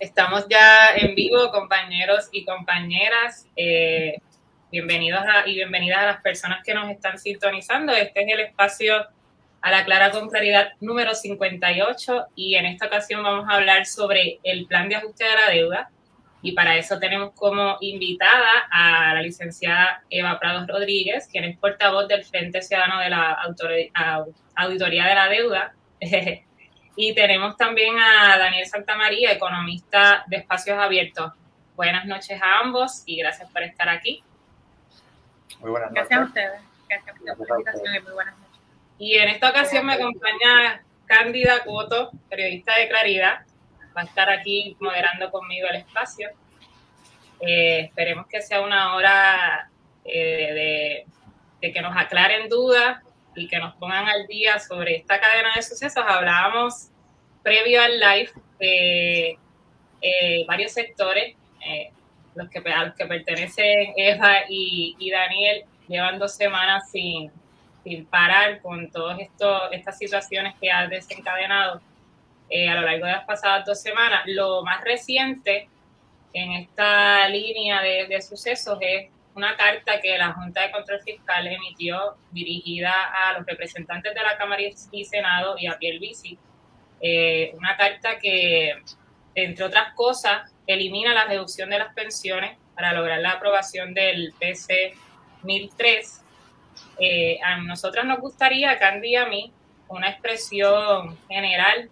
Estamos ya en vivo, compañeros y compañeras. Eh, bienvenidos y bienvenidas a las personas que nos están sintonizando. Este es el espacio a la clara con claridad número 58 y en esta ocasión vamos a hablar sobre el plan de ajuste de la deuda y para eso tenemos como invitada a la licenciada Eva Prados Rodríguez, quien es portavoz del Frente Ciudadano de la Auditoría de la Deuda. Y tenemos también a Daniel Santamaría, economista de Espacios Abiertos. Buenas noches a ambos y gracias por estar aquí. Muy buenas noches. Gracias a ustedes. Gracias por la invitación y muy buenas noches. Y en esta ocasión me acompaña Cándida Coto, periodista de Claridad. Va a estar aquí moderando conmigo el espacio. Eh, esperemos que sea una hora eh, de, de que nos aclaren dudas y que nos pongan al día sobre esta cadena de sucesos. Hablábamos previo al live de eh, varios sectores, eh, los que, a los que pertenecen Eva y, Daniel, llevan dos semanas sin, sin parar con todas estas situaciones que ha desencadenado eh, a lo largo de las pasadas dos semanas. Lo más reciente en esta línea de, de sucesos es una carta que la Junta de Control Fiscal emitió dirigida a los representantes de la Cámara y Senado y a Pierluisi. Eh, una carta que, entre otras cosas, elimina la reducción de las pensiones para lograr la aprobación del PC 1003. Eh, a nosotros nos gustaría, Candy y a mí, una expresión general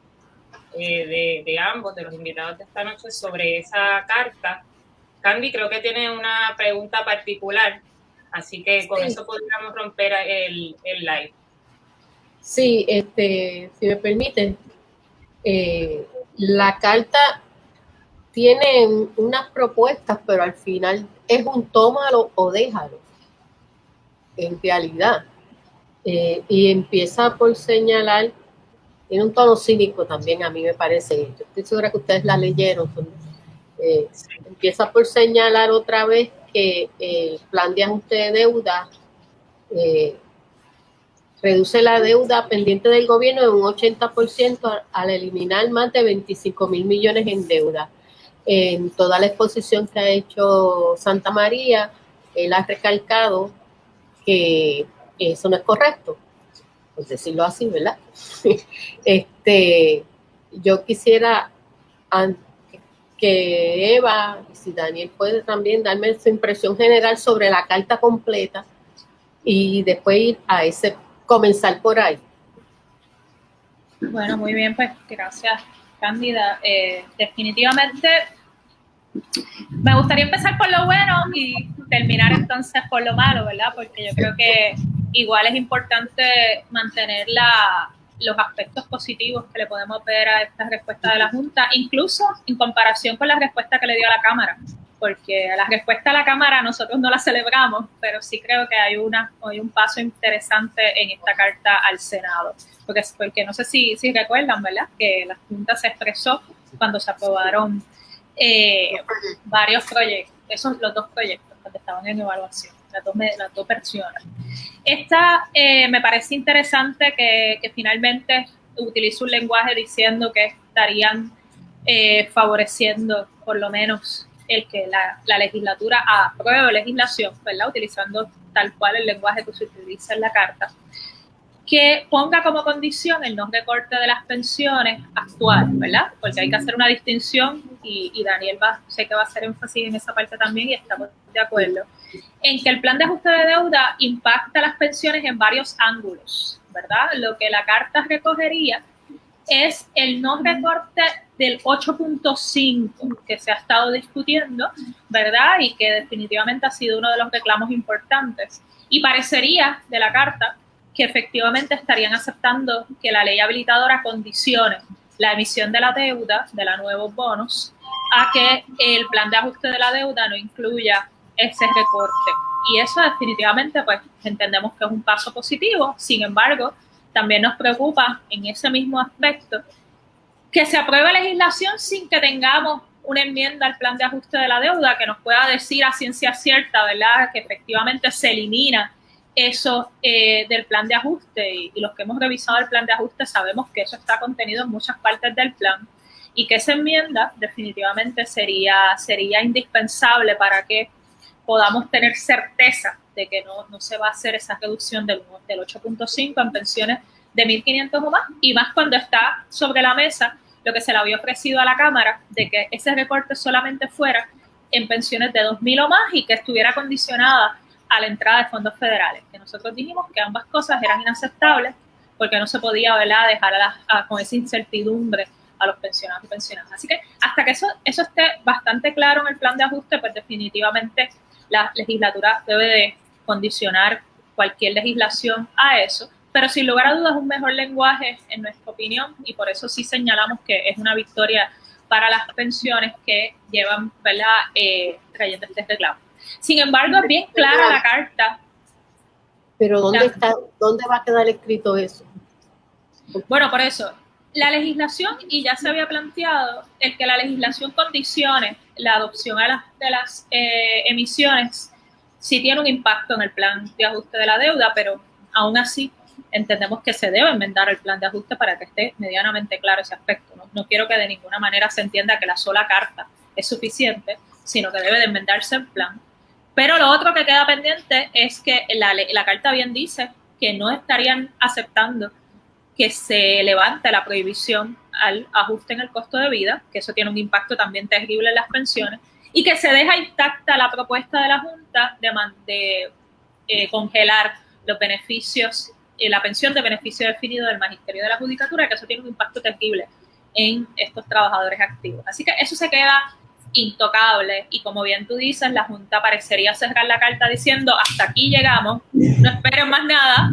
eh, de, de ambos, de los invitados de esta noche, sobre esa carta Candy creo que tiene una pregunta particular, así que con eso podríamos romper el, live. Sí, este, si me permiten, eh, la carta tiene unas propuestas, pero al final es un tómalo o déjalo, en realidad. Eh, y empieza por señalar, tiene un tono cínico también, a mí me parece. Yo estoy segura que ustedes la leyeron, eh, empieza por señalar otra vez que el plan de ajuste de deuda eh, reduce la deuda pendiente del gobierno en un 80% al eliminar más de 25 mil millones en deuda. En toda la exposición que ha hecho Santa María, él ha recalcado que eso no es correcto, por decirlo así, ¿verdad? este, yo quisiera, que Eva, si Daniel puede también darme su impresión general sobre la carta completa y después ir a ese, comenzar por ahí. Bueno, muy bien, pues gracias, Cándida. Eh, definitivamente me gustaría empezar por lo bueno y terminar entonces por lo malo, ¿verdad? Porque yo creo que igual es importante mantener la, los aspectos positivos que le podemos ver a esta respuesta de la Junta, incluso en comparación con la respuesta que le dio a la Cámara, porque la respuesta a la Cámara nosotros no la celebramos, pero sí creo que hay, una, hay un paso interesante en esta carta al Senado, porque, porque no sé si, si recuerdan, ¿verdad?, que la Junta se expresó cuando se aprobaron eh, varios proyectos, esos los dos proyectos que estaban en evaluación las dos, las dos versiones. Esta eh, me parece interesante que, que, finalmente utilice un lenguaje diciendo que estarían eh, favoreciendo por lo menos el que la, la, legislatura apruebe legislación, ¿verdad? Utilizando tal cual el lenguaje que se utiliza en la carta que ponga como condición el no recorte de las pensiones actual, ¿verdad? Porque hay que hacer una distinción y, Daniel va, sé que va a hacer énfasis en esa parte también y estamos de acuerdo, en que el plan de ajuste de deuda impacta las pensiones en varios ángulos, ¿verdad? Lo que la carta recogería es el no recorte del 8.5 que se ha estado discutiendo, ¿verdad? Y que definitivamente ha sido uno de los reclamos importantes. Y parecería de la carta que efectivamente estarían aceptando que la ley habilitadora condicione la emisión de la deuda, de la nuevos bonos, a que el plan de ajuste de la deuda no incluya ese recorte. Y eso definitivamente, pues, entendemos que es un paso positivo. Sin embargo, también nos preocupa en ese mismo aspecto que se apruebe legislación sin que tengamos una enmienda al plan de ajuste de la deuda que nos pueda decir a ciencia cierta, ¿verdad?, que efectivamente se elimina eso eh, del plan de ajuste y, los que hemos revisado el plan de ajuste sabemos que eso está contenido en muchas partes del plan y que esa enmienda definitivamente sería, sería indispensable para que podamos tener certeza de que no, no se va a hacer esa reducción del, del 8.5 en pensiones de 1.500 o más, y más cuando está sobre la mesa lo que se le había ofrecido a la Cámara, de que ese recorte solamente fuera en pensiones de 2.000 o más y que estuviera condicionada a la entrada de fondos federales, que nosotros dijimos que ambas cosas eran inaceptables porque no se podía dejar con esa incertidumbre a los pensionados y pensionadas. Así que hasta que eso, eso esté bastante claro en el plan de ajuste, pues definitivamente la legislatura debe de condicionar cualquier legislación a eso, pero sin lugar a dudas un mejor lenguaje en nuestra opinión y por eso sí señalamos que es una victoria para las pensiones que llevan, ¿verdad?, eh, trayendo este reclamo. Sin embargo, es bien clara la carta. Pero ¿dónde, está, ¿dónde va a quedar escrito eso? Bueno, por eso, la legislación, y ya se había planteado, el que la legislación condicione la adopción a las, de las eh, emisiones, sí tiene un impacto en el plan de ajuste de la deuda, pero aún así entendemos que se debe enmendar el plan de ajuste para que esté medianamente claro ese aspecto. No, quiero que de ninguna manera se entienda que la sola carta es suficiente, sino que debe de enmendarse el plan. Pero lo otro que queda pendiente es que la, la carta bien dice que no estarían aceptando que se levante la prohibición al ajuste en el costo de vida, que eso tiene un impacto también terrible en las pensiones, y que se deja intacta la propuesta de la Junta de, de eh, congelar los beneficios, la pensión de beneficio definido del Magisterio de la Judicatura, que eso tiene un impacto terrible en estos trabajadores activos. Así que eso se queda intocable y como bien tú dices, la Junta parecería cerrar la carta diciendo hasta aquí llegamos, no esperen más nada,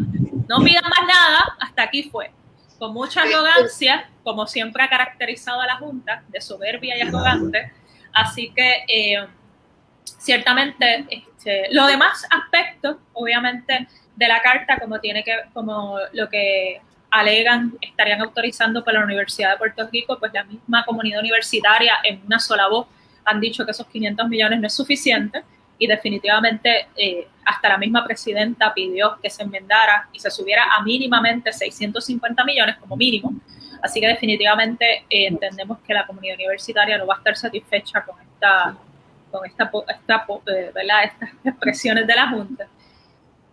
no pidan más nada, hasta aquí fue. Con mucha arrogancia, como siempre ha caracterizado a la Junta, de soberbia y arrogante. Así que, eh, ciertamente, este, los demás aspectos, obviamente, de la carta, como tiene que, como lo que alegan estarían autorizando por la Universidad de Puerto Rico, pues la misma comunidad universitaria en una sola voz han dicho que esos 500 millones no es suficiente y definitivamente eh, hasta la misma presidenta pidió que se enmendara y se subiera a mínimamente 650 millones como mínimo. Así que definitivamente eh, entendemos que la comunidad universitaria no va a estar satisfecha con esta, con esta, esta eh, estas expresiones de la Junta.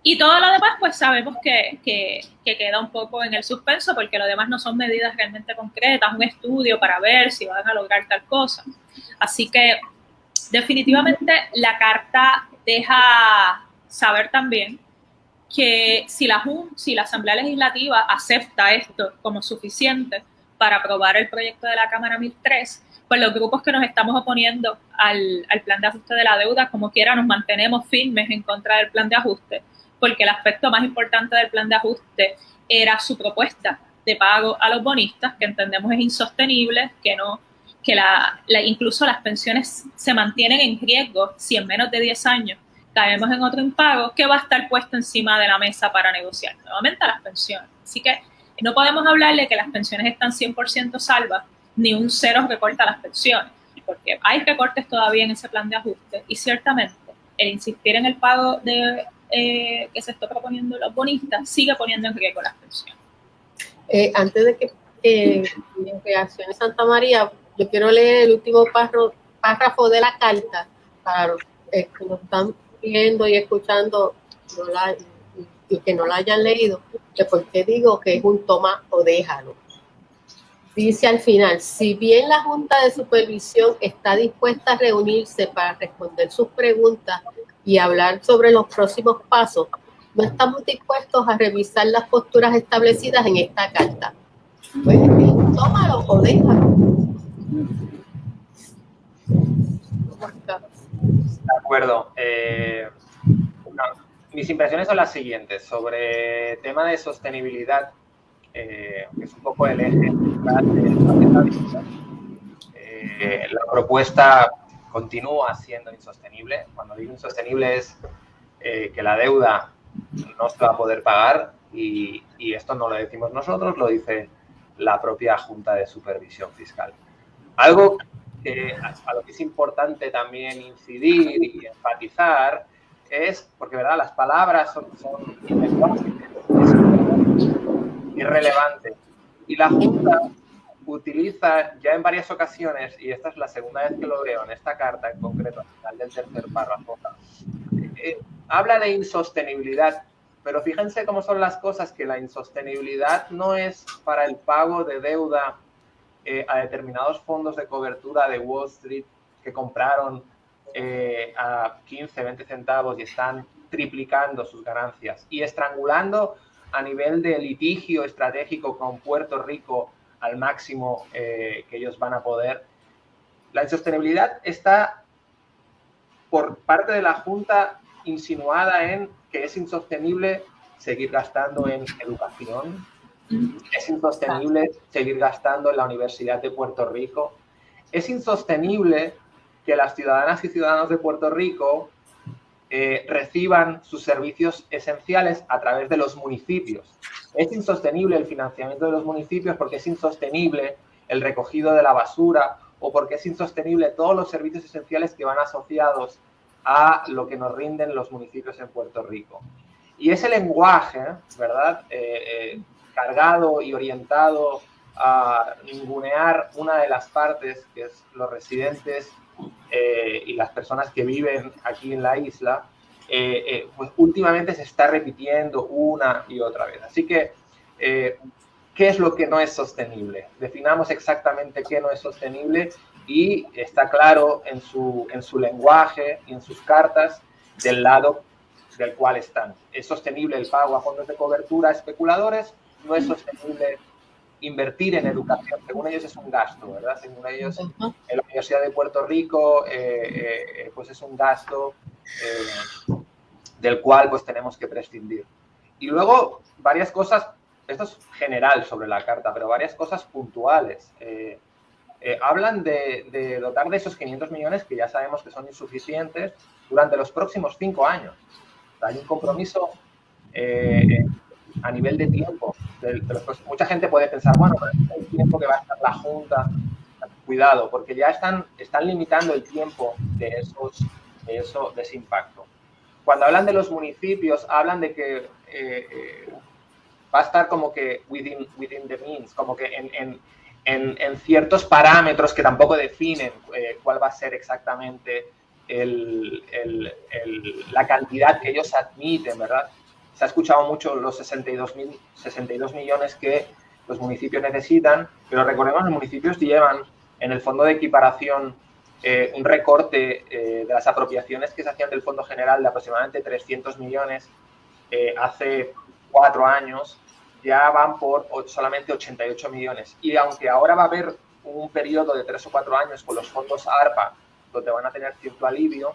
Y todo lo demás, pues sabemos que, que, que, queda un poco en el suspenso, porque lo demás no son medidas realmente concretas, un estudio para ver si van a lograr tal cosa. Así que definitivamente la carta deja saber también que si la, si la Asamblea Legislativa acepta esto como suficiente para aprobar el proyecto de la Cámara 1003, pues los grupos que nos estamos oponiendo al, al plan de ajuste de la deuda, como quiera, nos mantenemos firmes en contra del plan de ajuste, porque el aspecto más importante del plan de ajuste era su propuesta de pago a los bonistas, que entendemos es insostenible, que no que la, incluso las pensiones se mantienen en riesgo si en menos de 10 años caemos en otro impago que va a estar puesto encima de la mesa para negociar nuevamente las pensiones. Así que no podemos hablarle que las pensiones están 100% salvas, ni un cero recorta las pensiones, porque hay recortes todavía en ese plan de ajuste y ciertamente el insistir en el pago de, eh, que se está proponiendo los bonistas sigue poniendo en riesgo las pensiones. Eh, antes de que eh, en Reacciones Santa María yo quiero leer el último párrafo de la carta para los que nos están viendo y escuchando y que no la hayan leído, de por qué digo que es un toma o déjalo. Dice al final, si bien la Junta de Supervisión está dispuesta a reunirse para responder sus preguntas y hablar sobre los próximos pasos, no estamos dispuestos a revisar las posturas establecidas en esta carta. Pues, tómalo o déjalo. De acuerdo. Eh, mis impresiones son las siguientes. Sobre tema de sostenibilidad, eh, que es un poco el eje de eh, la propuesta continúa siendo insostenible. Cuando digo insostenible es que la deuda no se va a poder pagar y, y esto no lo decimos nosotros, lo dice la propia Junta de Supervisión Fiscal. Algo que, a lo que es importante también incidir y enfatizar es, porque verdad, las palabras son, son irrelevantes. Y la Junta utiliza ya en varias ocasiones, y esta es la segunda vez que lo veo en esta carta en concreto, al final del tercer párrafo, eh, habla de insostenibilidad, pero fíjense cómo son las cosas, que la insostenibilidad no es para el pago de deuda eh, a determinados fondos de cobertura de Wall Street que compraron eh, a 15, 20 centavos y están triplicando sus ganancias y estrangulando a nivel de litigio estratégico con Puerto Rico al máximo eh, que ellos van a poder. La insostenibilidad está por parte de la Junta insinuada en que es insostenible seguir gastando en educación, es insostenible seguir gastando en la Universidad de Puerto Rico, es insostenible que las ciudadanas y ciudadanos de Puerto Rico eh, reciban sus servicios esenciales a través de los municipios. Es insostenible el financiamiento de los municipios porque es insostenible el recogido de la basura o porque es insostenible todos los servicios esenciales que van asociados a lo que nos rinden los municipios en Puerto Rico. Y ese lenguaje, ¿verdad? Eh, eh, cargado y orientado a ningunear una de las partes, que es los residentes eh, y las personas que viven aquí en la isla, pues últimamente se está repitiendo una y otra vez. Así que, ¿qué es lo que no es sostenible? Definamos exactamente qué no es sostenible y está claro en su, en su lenguaje y en sus cartas del lado del cual están. Es sostenible el pago a fondos de cobertura a especuladores, no es sostenible invertir en educación. Según ellos es un gasto, ¿verdad? Según ellos, en la Universidad de Puerto Rico, eh, eh, pues es un gasto eh, del cual pues tenemos que prescindir. Y luego varias cosas, esto es general sobre la carta, pero varias cosas puntuales. Eh, hablan de, dotar de esos 500 millones que ya sabemos que son insuficientes durante los próximos cinco años. hay un compromiso eh, a nivel de tiempo. mucha gente puede pensar, bueno, el tiempo que va a estar la Junta, cuidado, porque ya están, están limitando el tiempo de, esos, de, eso, de ese impacto. Cuando hablan de los municipios, hablan de que eh, va a estar como que within, within the means, como que en en, ciertos parámetros que tampoco definen eh, cuál va a ser exactamente la cantidad que ellos admiten, ¿verdad? Se ha escuchado mucho los 62, 62 millones que los municipios necesitan, pero recordemos, los municipios llevan en el fondo de equiparación eh, un recorte eh, de las apropiaciones que se hacían del Fondo General de aproximadamente 300 millones hace cuatro años ya van por solamente 88 millones. Y aunque ahora va a haber un periodo de tres o cuatro años con los fondos ARPA, donde van a tener cierto alivio,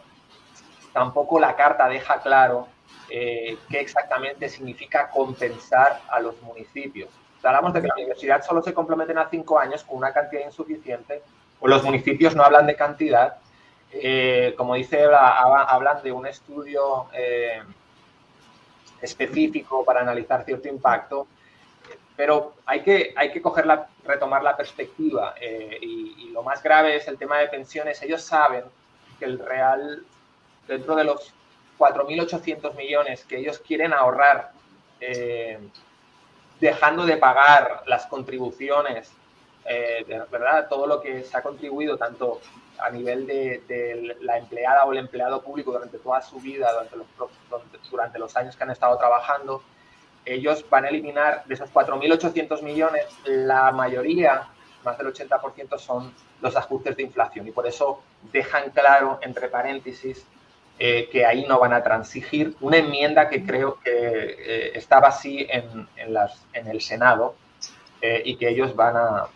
tampoco la carta deja claro eh, qué exactamente significa compensar a los municipios. hablamos de que la universidad solo se comprometen a cinco años con una cantidad insuficiente, o los municipios no hablan de cantidad. Eh, como dice, hablan de un estudio eh, específico para analizar cierto impacto, pero hay que, hay que retomar la perspectiva eh, y, lo más grave es el tema de pensiones. Ellos saben que el real, dentro de los 4.800 millones que ellos quieren ahorrar, eh, dejando de pagar las contribuciones, eh, ¿verdad? Todo lo que se ha contribuido tanto a nivel de, la empleada o el empleado público durante toda su vida, durante los, durante los años que han estado trabajando, ellos van a eliminar de esos 4.800 millones, la mayoría, más del 80%, son los ajustes de inflación y por eso dejan claro, entre paréntesis, eh, que ahí no van a transigir una enmienda que creo que eh, estaba así en, las, en el Senado eh, y que ellos van a...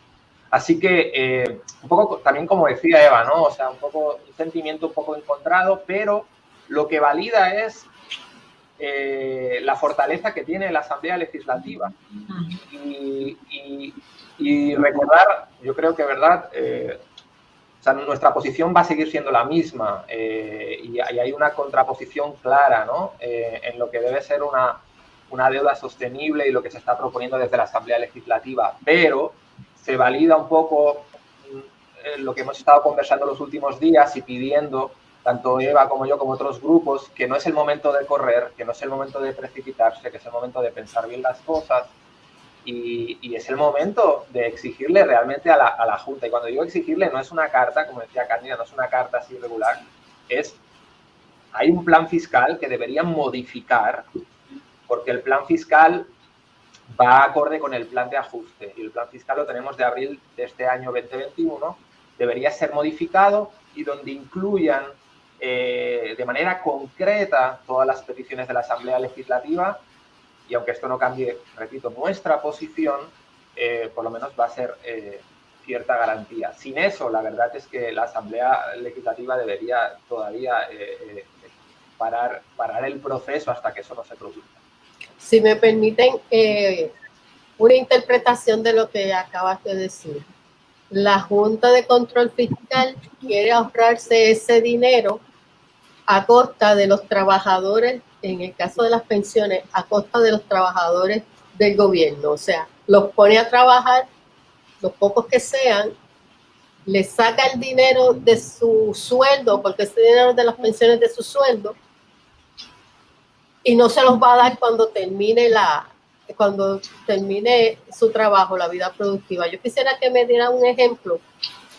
Así que un poco también como decía Eva, ¿no? O sea, un poco un sentimiento un poco encontrado, pero lo que valida es eh, la fortaleza que tiene la Asamblea Legislativa. Y, recordar, yo creo que, ¿verdad? Eh, nuestra posición va a seguir siendo la misma eh, y, hay una contraposición clara ¿no? en lo que debe ser una, una deuda sostenible y lo que se está proponiendo desde la Asamblea Legislativa. Pero se valida un poco mm, lo que hemos estado conversando los últimos días y pidiendo tanto Eva como yo, como otros grupos, que no es el momento de correr, que no es el momento de precipitarse, que es el momento de pensar bien las cosas Y, es el momento de exigirle realmente a la, a la, Junta. Y cuando digo exigirle, no es una carta, como decía Cándida, no es una carta así regular, es, hay un plan fiscal que deberían modificar, porque el plan fiscal va acorde con el plan de ajuste. Y el plan fiscal lo tenemos de abril de este año 2021. Debería ser modificado y donde incluyan eh, de manera concreta todas las peticiones de la Asamblea Legislativa y aunque esto no cambie, repito, nuestra posición, eh, por lo menos va a ser eh, cierta garantía. Sin eso, la verdad es que la Asamblea Legislativa debería todavía parar, parar el proceso hasta que eso no se produzca. Si me permiten una interpretación de lo que acabas de decir. La Junta de Control Fiscal quiere ahorrarse ese dinero a costa de los trabajadores, en el caso de las pensiones, a costa de los trabajadores del gobierno. O sea, los pone a trabajar, los pocos que sean, les saca el dinero de su sueldo, porque ese dinero de las pensiones de su sueldo, y no se los va a dar cuando termine la cuando termine su trabajo, la vida productiva. Yo quisiera que me diera un ejemplo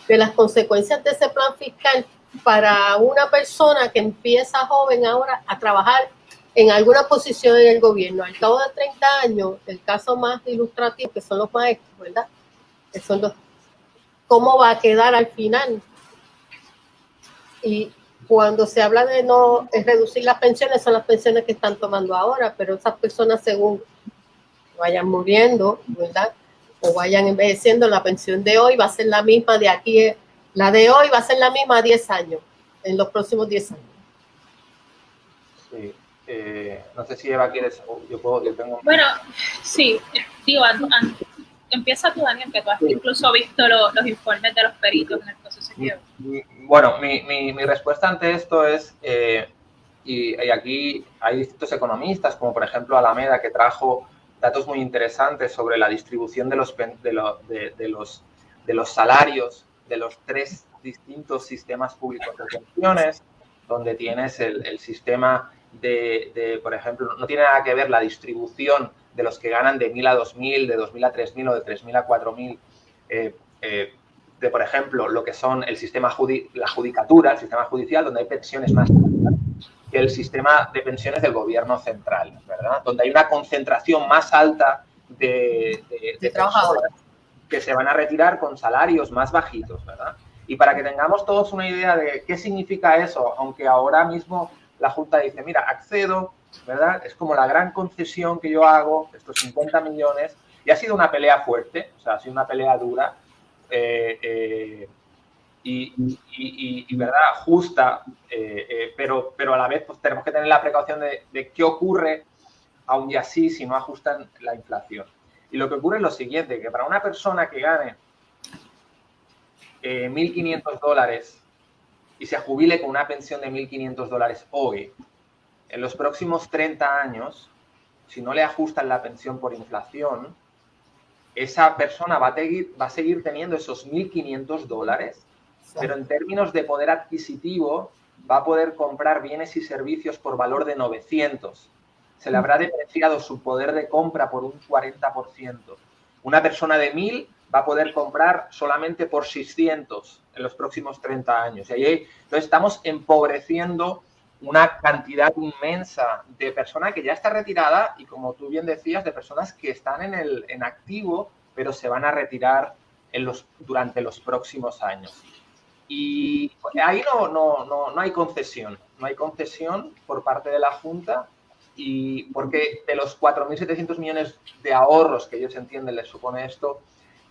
de las consecuencias de ese plan fiscal para una persona que empieza joven ahora a trabajar en alguna posición en el gobierno. Al cabo de 30 años, el caso más ilustrativo, que son los maestros, ¿verdad? Que son ¿Cómo va a quedar al final? Y cuando se habla de no reducir las pensiones, son las pensiones que están tomando ahora, pero esas personas según vayan muriendo, ¿verdad? O vayan envejeciendo, la pensión de hoy va a ser la misma de aquí la de hoy va a ser la misma a 10 años, en los próximos 10 años. Sí. Eh, no sé si Eva quieres, yo puedo, yo tengo... Bueno, sí, digo, empieza tú, Daniel, que tú has incluso visto los informes de los peritos en el proceso. Bueno, mi, mi, mi, respuesta ante esto es, eh, y, y, aquí hay distintos economistas, como por ejemplo Alameda, que trajo datos muy interesantes sobre la distribución de los, de, de, de los, de los salarios de los tres distintos sistemas públicos de pensiones, donde tienes el, sistema de, por ejemplo, no tiene nada que ver la distribución de los que ganan de 1.000 a 2.000, de 2.000 a 3.000 o de 3.000 a 4.000, eh, eh, de, por ejemplo, lo que son el sistema, la judicatura, el sistema judicial, donde hay pensiones más altas que el sistema de pensiones del gobierno central, ¿verdad? Donde hay una concentración más alta de, de trabajadores que se van a retirar con salarios más bajitos, ¿verdad? Y para que tengamos todos una idea de qué significa eso, aunque ahora mismo la Junta dice, mira, accedo, ¿verdad? Es como la gran concesión que yo hago, estos 50 millones, y ha sido una pelea fuerte, o sea, ha sido una pelea dura, eh, eh, y, ¿verdad? Justa, eh, pero, pero a la vez pues, tenemos que tener la precaución de, de qué ocurre, aún y así, si no ajustan la inflación. Y lo que ocurre es lo siguiente, que para una persona que gane 1.500 eh, dólares y se jubile con una pensión de 1.500 dólares hoy, en los próximos 30 años, si no le ajustan la pensión por inflación, esa persona va a, seguir, va a seguir teniendo esos 1.500 dólares, pero en términos de poder adquisitivo va a poder comprar bienes y servicios por valor de 900 se le habrá depreciado su poder de compra por un 40%. Una persona de 1.000 va a poder comprar solamente por 600 en los próximos 30 años. Y ahí, entonces estamos empobreciendo una cantidad inmensa de personas que ya está retirada y como tú bien decías, de personas que están en, el, en activo, pero se van a retirar en los, durante los próximos años. Y ahí no, no, no, no hay concesión, no hay concesión por parte de la Junta y porque de los 4.700 millones de ahorros que ellos entienden les supone esto,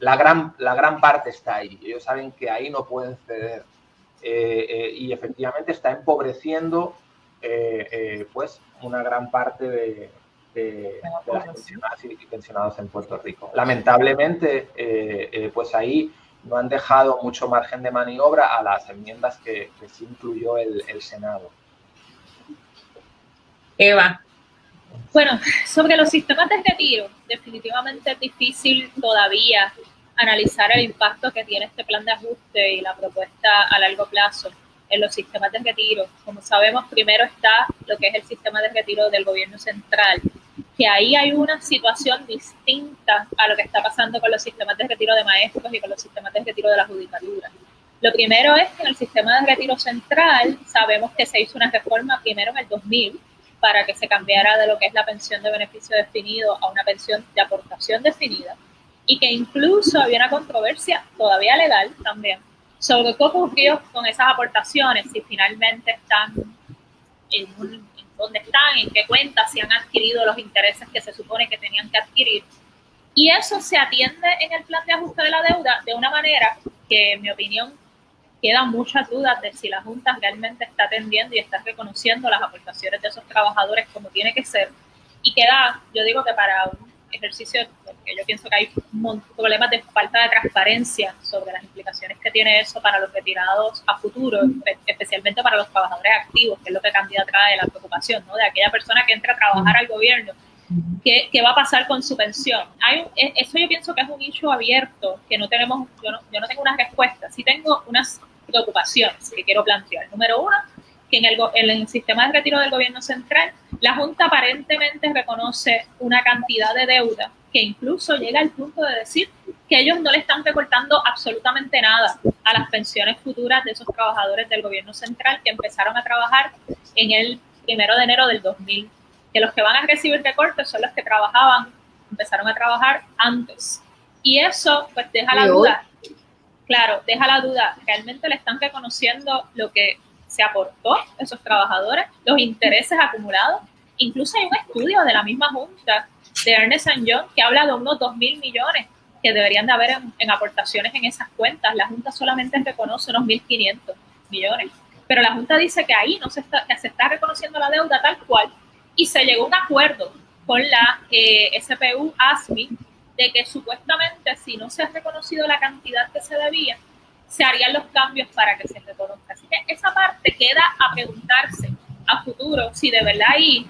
la gran, la gran parte está ahí. Ellos saben que ahí no pueden ceder. Eh, eh, y efectivamente está empobreciendo eh, pues una gran parte de, de, las pensionadas y pensionados en Puerto Rico. Lamentablemente, pues ahí no han dejado mucho margen de maniobra a las enmiendas que, que sí incluyó el, el Senado. Eva. Bueno, sobre los sistemas de retiro, definitivamente es difícil todavía analizar el impacto que tiene este plan de ajuste y la propuesta a largo plazo en los sistemas de retiro. Como sabemos, primero está lo que es el sistema de retiro del gobierno central, que ahí hay una situación distinta a lo que está pasando con los sistemas de retiro de maestros y con los sistemas de retiro de la judicatura. Lo primero es que en el sistema de retiro central sabemos que se hizo una reforma primero en el 2000 para que se cambiara de lo que es la pensión de beneficio definido a una pensión de aportación definida y que incluso había una controversia todavía legal también sobre qué ocurrió con esas aportaciones, si finalmente están en, un, dónde están, en qué cuentas, si han adquirido los intereses que se supone que tenían que adquirir. Y eso se atiende en el plan de ajuste de la deuda de una manera que, en mi opinión, quedan muchas dudas de si la Junta realmente está atendiendo y está reconociendo las aportaciones de esos trabajadores como tiene que ser. Y queda, yo digo que para un ejercicio, porque yo pienso que hay problemas de falta de transparencia sobre las implicaciones que tiene eso para los retirados a futuro, especialmente para los trabajadores activos, que es lo que cambia trae la preocupación, ¿no? De aquella persona que entra a trabajar al gobierno ¿Qué, ¿Qué, va a pasar con su pensión? Hay, e, eso yo pienso que es un nicho abierto, que no tenemos, yo no, yo no tengo una respuesta, sí tengo unas preocupaciones que quiero plantear. Número uno, que en el, en el sistema de retiro del gobierno central, la Junta aparentemente reconoce una cantidad de deuda que incluso llega al punto de decir que ellos no le están recortando absolutamente nada a las pensiones futuras de esos trabajadores del gobierno central que empezaron a trabajar en el primero de enero del 2000 que los que van a recibir recortes son los que trabajaban, empezaron a trabajar antes. Y eso pues deja la duda, claro, deja la duda, realmente le están reconociendo lo que se aportó a esos trabajadores, los intereses acumulados. Incluso hay un estudio de la misma Junta de Ernest Young que habla de unos 2 mil millones que deberían de haber en, aportaciones en esas cuentas. La Junta solamente reconoce unos 1.500 millones. Pero la Junta dice que ahí no se está, que se está reconociendo la deuda tal cual y se llegó a un acuerdo con la eh, SPU ASMI de que supuestamente si no se ha reconocido la cantidad que se debía, se harían los cambios para que se reconozca. Así que esa parte queda a preguntarse a futuro si de verdad ahí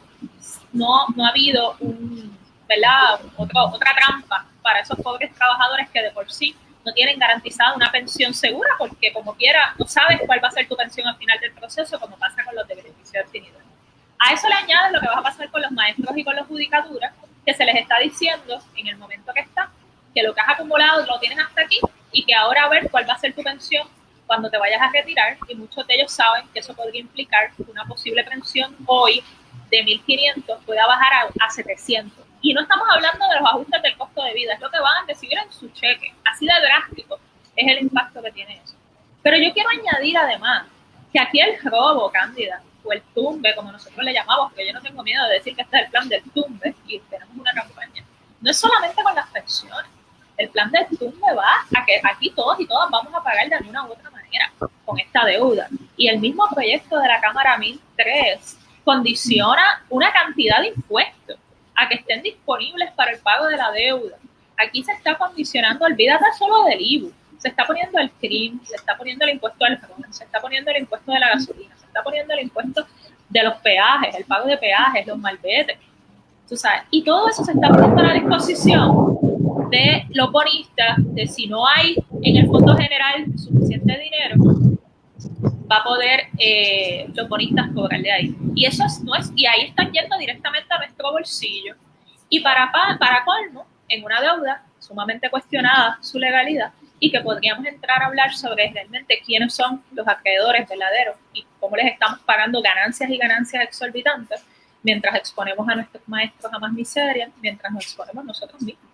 no, no ha habido un, ¿verdad? otra trampa para esos pobres trabajadores que de por sí no tienen garantizada una pensión segura porque como quiera no sabes cuál va a ser tu pensión al final del proceso como pasa con los de beneficio definido. A eso le añades lo que va a pasar con los maestros y con las judicaturas, que se les está diciendo en el momento que está, que lo que has acumulado lo tienes hasta aquí y que ahora a ver cuál va a ser tu pensión cuando te vayas a retirar y muchos de ellos saben que eso podría implicar una posible pensión hoy de 1.500 pueda bajar a, 700. Y no estamos hablando de los ajustes del costo de vida, es lo que van a recibir en su cheque. Así de drástico es el impacto que tiene eso. Pero yo quiero añadir además que aquí el robo, Cándida, o el tumbe, como nosotros le llamamos, porque yo no tengo miedo de decir que este es el plan del tumbe y tenemos una campaña. No es solamente con las pensiones. El plan del tumbe va a que aquí todos y todas vamos a pagar de alguna u otra manera con esta deuda. Y el mismo proyecto de la Cámara 1003 condiciona una cantidad de impuestos a que estén disponibles para el pago de la deuda. Aquí se está condicionando, olvídate solo del IBU, se está poniendo el CRIM, se está poniendo el impuesto al ron, se está poniendo el impuesto de la gasolina, está poniendo el impuesto de los peajes, el pago de peajes, los malvetes. Tú sabes, y todo eso se está poniendo a la disposición de los bonistas, de si no hay en el Fondo General suficiente dinero, va a poder eh, los bonistas cobrar de ahí. Y eso no es, y ahí están yendo directamente a nuestro bolsillo. Y para, para colmo, en una deuda sumamente cuestionada su legalidad, y que podríamos entrar a hablar sobre realmente quiénes son los acreedores verdaderos y cómo les estamos pagando ganancias y ganancias exorbitantes mientras exponemos a nuestros maestros a más miseria, mientras nos exponemos nosotros mismos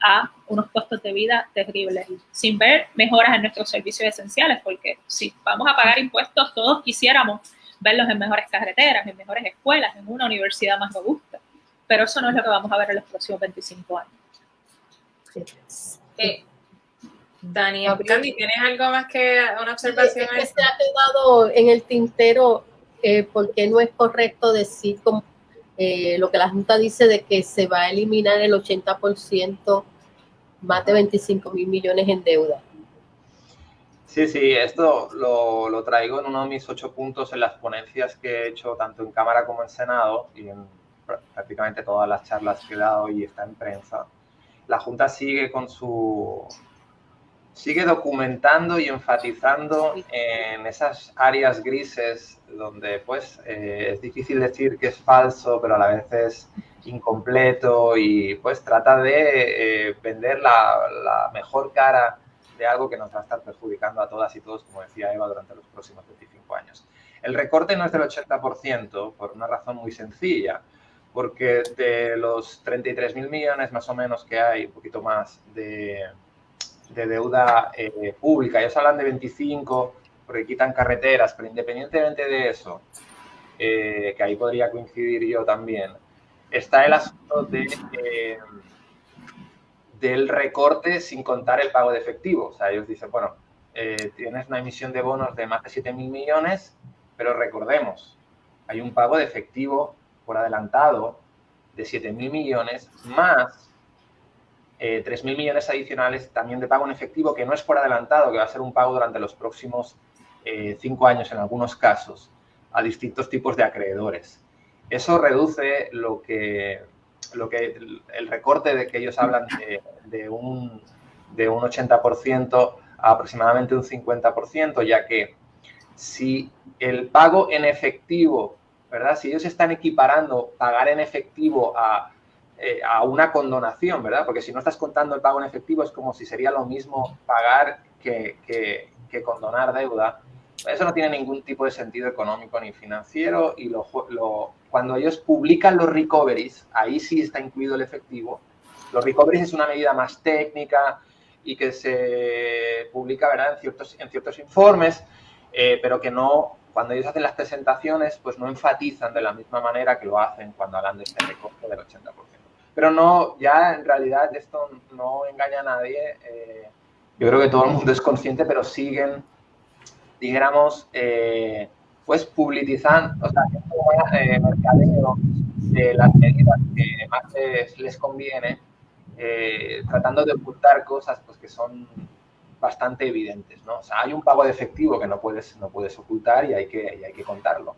a unos costos de vida terribles, sin ver mejoras en nuestros servicios esenciales, porque si vamos a pagar impuestos, todos quisiéramos verlos en mejores carreteras, en mejores escuelas, en una universidad más robusta, pero eso no es lo que vamos a ver en los próximos 25 años. Eh, Dani, Candy, ¿tienes algo más que una observación? Es que se ha quedado en el tintero eh, porque no es correcto decir como, eh, lo que la Junta dice de que se va a eliminar el 80%, más de 25 mil millones en deuda. Sí, sí, esto lo, lo, traigo en uno de mis ocho puntos en las ponencias que he hecho tanto en Cámara como en Senado y en prácticamente todas las charlas que he dado y está en prensa. La Junta sigue con su sigue documentando y enfatizando en esas áreas grises donde pues eh, es difícil decir que es falso, pero a la vez es incompleto y pues trata de eh, vender la, mejor cara de algo que nos va a estar perjudicando a todas y todos, como decía Eva, durante los próximos 25 años. El recorte no es del 80% por una razón muy sencilla, porque de los 33.000 millones más o menos que hay, un poquito más de, deuda eh, pública, ellos hablan de 25 porque quitan carreteras, pero independientemente de eso, eh, que ahí podría coincidir yo también, está el asunto de, eh, del recorte sin contar el pago de efectivo. O sea, ellos dicen, bueno, tienes una emisión de bonos de más de 7 mil millones, pero recordemos, hay un pago de efectivo por adelantado de 7 mil millones más eh, 3 mil millones adicionales también de pago en efectivo, que no es por adelantado, que va a ser un pago durante los próximos 5 años en algunos casos a distintos tipos de acreedores. Eso reduce lo que, lo que el recorte de que ellos hablan de, un, de un 80% a aproximadamente un 50%, ya que si el pago en efectivo, ¿verdad? Si ellos están equiparando pagar en efectivo a, eh, a una condonación, ¿verdad? Porque si no estás contando el pago en efectivo es como si sería lo mismo pagar que, que, que condonar deuda. Eso no tiene ningún tipo de sentido económico ni financiero y cuando ellos publican los recoveries, ahí sí está incluido el efectivo. Los recoveries es una medida más técnica y que se publica ¿verdad? En, ciertos, en ciertos informes, eh, pero que no, cuando ellos hacen las presentaciones, pues no enfatizan de la misma manera que lo hacen cuando hablan de este recorte del 80%. Pero no, ya en realidad esto no engaña a nadie. Eh, yo creo que todo el mundo es consciente, pero siguen dijéramos, eh, pues publicizando, o sea, eh, mercadeo de las medidas que más les, conviene, eh, tratando de ocultar cosas pues, que son bastante evidentes, ¿no? O sea, hay un pago de efectivo que no puedes, no puedes ocultar y hay, que, y hay que contarlo.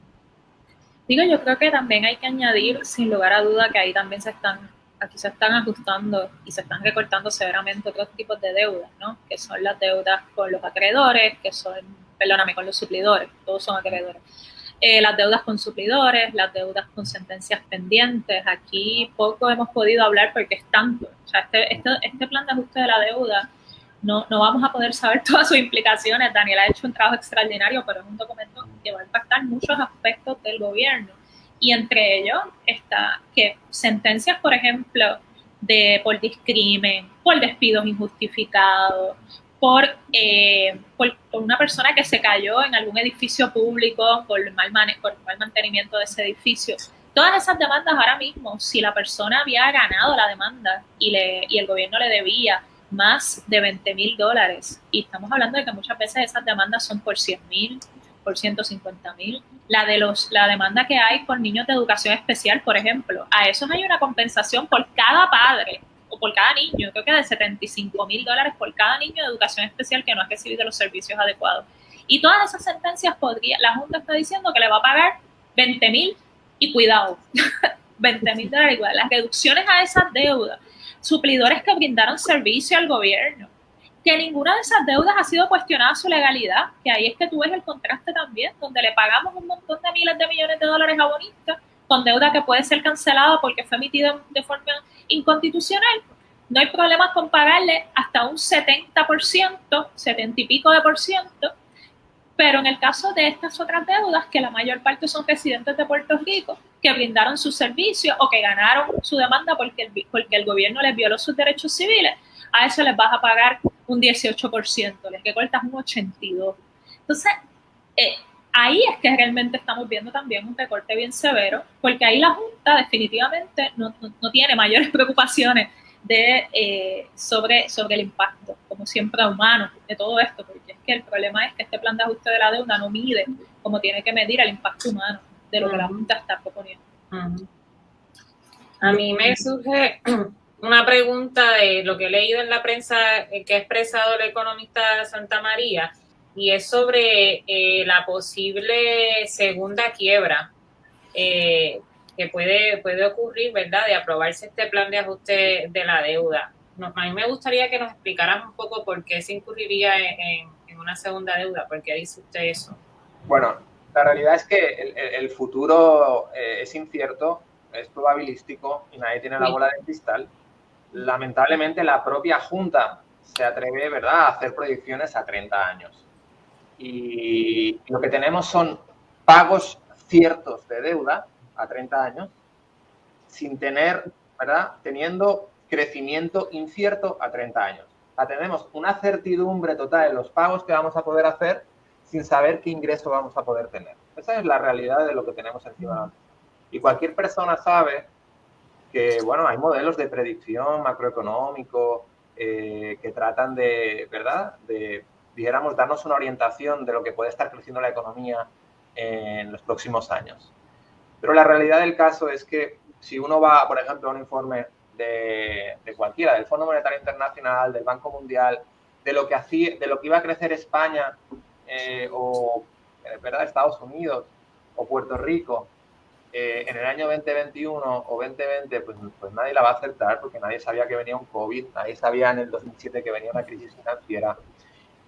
Digo, yo creo que también hay que añadir, sin lugar a duda, que ahí también se están, aquí se están ajustando y se están recortando severamente otros tipos de deudas, ¿no? Que son las deudas con los acreedores, que son perdóname, con los suplidores, todos son acreedores. Eh, las deudas con suplidores, las deudas con sentencias pendientes. Aquí poco hemos podido hablar porque es tanto. O sea, este, este, este plan de ajuste de la deuda, no, no, vamos a poder saber todas sus implicaciones. Daniel ha hecho un trabajo extraordinario, pero es un documento que va a impactar muchos aspectos del gobierno. Y entre ellos está que sentencias, por ejemplo, de por discrimen, por despidos injustificados, eh, por, por, una persona que se cayó en algún edificio público, por mal por mal mantenimiento de ese edificio. Todas esas demandas ahora mismo, si la persona había ganado la demanda y, le, y el gobierno le debía más de 20 mil dólares, y estamos hablando de que muchas veces esas demandas son por 100 mil, por 150 mil, la, de los, la demanda que hay por niños de educación especial, por ejemplo, a esos hay una compensación por cada padre o por cada niño, creo que de 75 mil dólares por cada niño de educación especial que no ha recibido los servicios adecuados. Y todas esas sentencias podría, la Junta está diciendo que le va a pagar 20 mil y cuidado, 20 mil dólares igual. Las reducciones a esas deudas, suplidores que brindaron servicio al gobierno, que ninguna de esas deudas ha sido cuestionada su legalidad, que ahí es que tú ves el contraste también, donde le pagamos un montón de miles de millones de dólares a bonistas con deuda que puede ser cancelada porque fue emitida de forma inconstitucional, no hay problema con pagarle hasta un 70%, 70 y pico de por ciento, pero en el caso de estas otras deudas, que la mayor parte son residentes de Puerto Rico, que brindaron su servicio o que ganaron su demanda porque el, porque el gobierno les violó sus derechos civiles, a eso les vas a pagar un 18%, les que cortas un 82%. Entonces, eh, ahí es que realmente estamos viendo también un recorte bien severo, porque ahí la Junta definitivamente no, tiene mayores preocupaciones de, eh, sobre, sobre el impacto, como siempre humano, de todo esto, porque es que el problema es que este plan de ajuste de la deuda no mide como tiene que medir el impacto humano de lo que la Junta está proponiendo. A mí me surge una pregunta de lo que he leído en la prensa eh, que ha expresado el economista Santa María, y es sobre eh, la posible segunda quiebra. Eh, que puede, puede ocurrir, ¿verdad?, de aprobarse este plan de ajuste de la deuda. a mí me gustaría que nos explicaran un poco por qué se incurriría en, una segunda deuda, por qué dice usted eso. Bueno, la realidad es que el, futuro eh, es incierto es probabilístico y nadie tiene la bola de cristal. Lamentablemente la propia Junta se atreve, ¿verdad?, a hacer proyecciones a 30 años. Y lo que tenemos son pagos ciertos de deuda a 30 años sin tener, ¿verdad?, teniendo crecimiento incierto a 30 años. O tenemos una certidumbre total en los pagos que vamos a poder hacer sin saber qué ingreso vamos a poder tener. Esa es la realidad de lo que tenemos encima. Y cualquier persona sabe que, bueno, hay modelos de predicción macroeconómico eh, que tratan de, ¿verdad?, de, dijéramos, darnos una orientación de lo que puede estar creciendo la economía en los próximos años. Pero la realidad del caso es que si uno va, por ejemplo, a un informe de, cualquiera, del Fondo Monetario Internacional, del Banco Mundial, de lo que, hacía, de lo que iba a crecer España eh, o eh, ¿verdad? Estados Unidos o Puerto Rico eh, en el año 2021 o 2020, pues, pues, nadie la va a aceptar porque nadie sabía que venía un COVID, nadie sabía en el 2007 que venía una crisis financiera.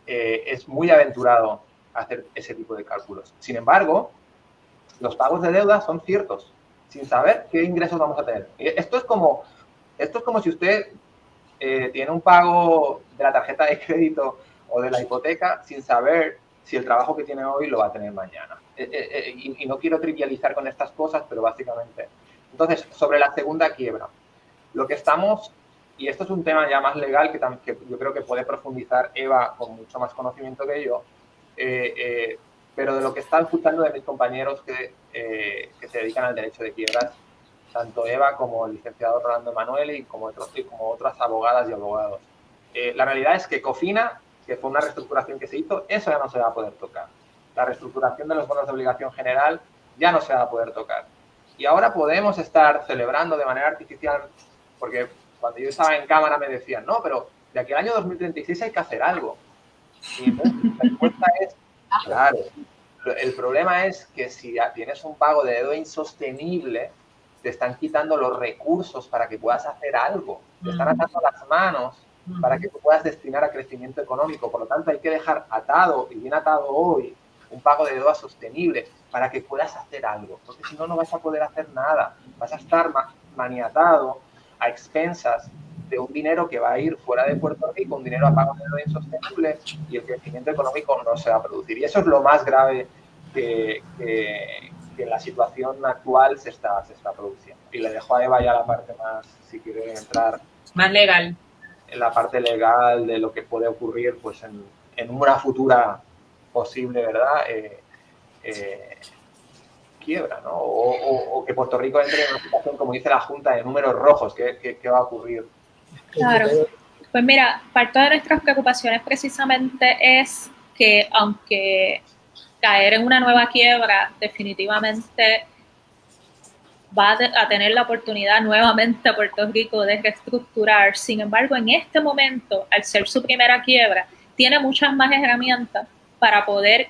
es muy aventurado hacer ese tipo de cálculos. Sin embargo, los pagos de deuda son ciertos, sin saber qué ingresos vamos a tener. Esto es como, esto es como si usted eh, tiene un pago de la tarjeta de crédito o de la hipoteca sin saber si el trabajo que tiene hoy lo va a tener mañana. Eh, eh, y, no quiero trivializar con estas cosas, pero básicamente. Entonces, sobre la segunda quiebra, lo que estamos, y esto es un tema ya más legal que, que yo creo que puede profundizar Eva con mucho más conocimiento que yo, eh, eh, pero de lo que están escuchando de mis compañeros que, eh, que, se dedican al derecho de quiebras, tanto Eva como el licenciado Rolando Emanuele y como, otros, y como otras abogadas y abogados. la realidad es que COFINA, que fue una reestructuración que se hizo, eso ya no se va a poder tocar. La reestructuración de los bonos de obligación general ya no se va a poder tocar. Y ahora podemos estar celebrando de manera artificial, porque cuando yo estaba en cámara me decían, no, pero de aquí al año 2036 hay que hacer algo. Y la respuesta es, claro, el problema es que si tienes un pago de deuda insostenible, te están quitando los recursos para que puedas hacer algo, te están atando las manos para que tú puedas destinar a crecimiento económico. Por lo tanto, hay que dejar atado y bien atado hoy un pago de deuda sostenible para que puedas hacer algo, porque si no, no vas a poder hacer nada, vas a estar maniatado a expensas de un dinero que va a ir fuera de Puerto Rico, un dinero a pago de insostenible y el crecimiento económico no se va a producir. Y eso es lo más grave que, en la situación actual se está, se está produciendo. Y le dejo a Eva ya la parte más, si quiere entrar. Más legal. En la parte legal de lo que puede ocurrir pues en, en una futura posible, ¿verdad? Eh, eh, quiebra, ¿no? O, que Puerto Rico entre en una situación, como dice la Junta, de números rojos. ¿Qué, qué va a ocurrir? Claro. Pues mira, parte de nuestras preocupaciones precisamente es que aunque caer en una nueva quiebra definitivamente va a tener la oportunidad nuevamente Puerto Rico de reestructurar, sin embargo en este momento, al ser su primera quiebra, tiene muchas más herramientas para poder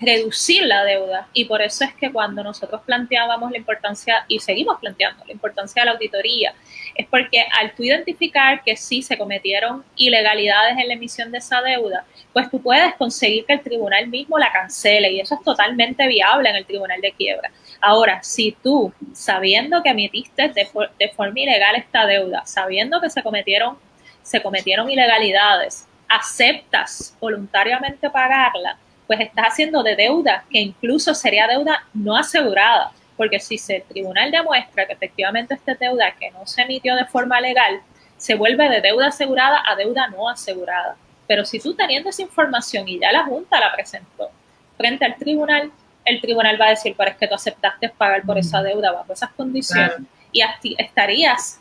reducir la deuda y por eso es que cuando nosotros planteábamos la importancia y seguimos planteando la importancia de la auditoría es porque al tú identificar que sí se cometieron ilegalidades en la emisión de esa deuda, pues tú puedes conseguir que el tribunal mismo la cancele y eso es totalmente viable en el tribunal de quiebra. Ahora, si tú, sabiendo que emitiste de, forma ilegal esta deuda, sabiendo que se cometieron, se cometieron ilegalidades, aceptas voluntariamente pagarla, pues estás haciendo de deuda que incluso sería deuda no asegurada. Porque si el tribunal demuestra que efectivamente esta deuda que no se emitió de forma legal, se vuelve de deuda asegurada a deuda no asegurada. Pero si tú teniendo esa información y ya la Junta la presentó frente al tribunal, el tribunal va a decir, pero es que tú aceptaste pagar por esa deuda bajo esas condiciones y estarías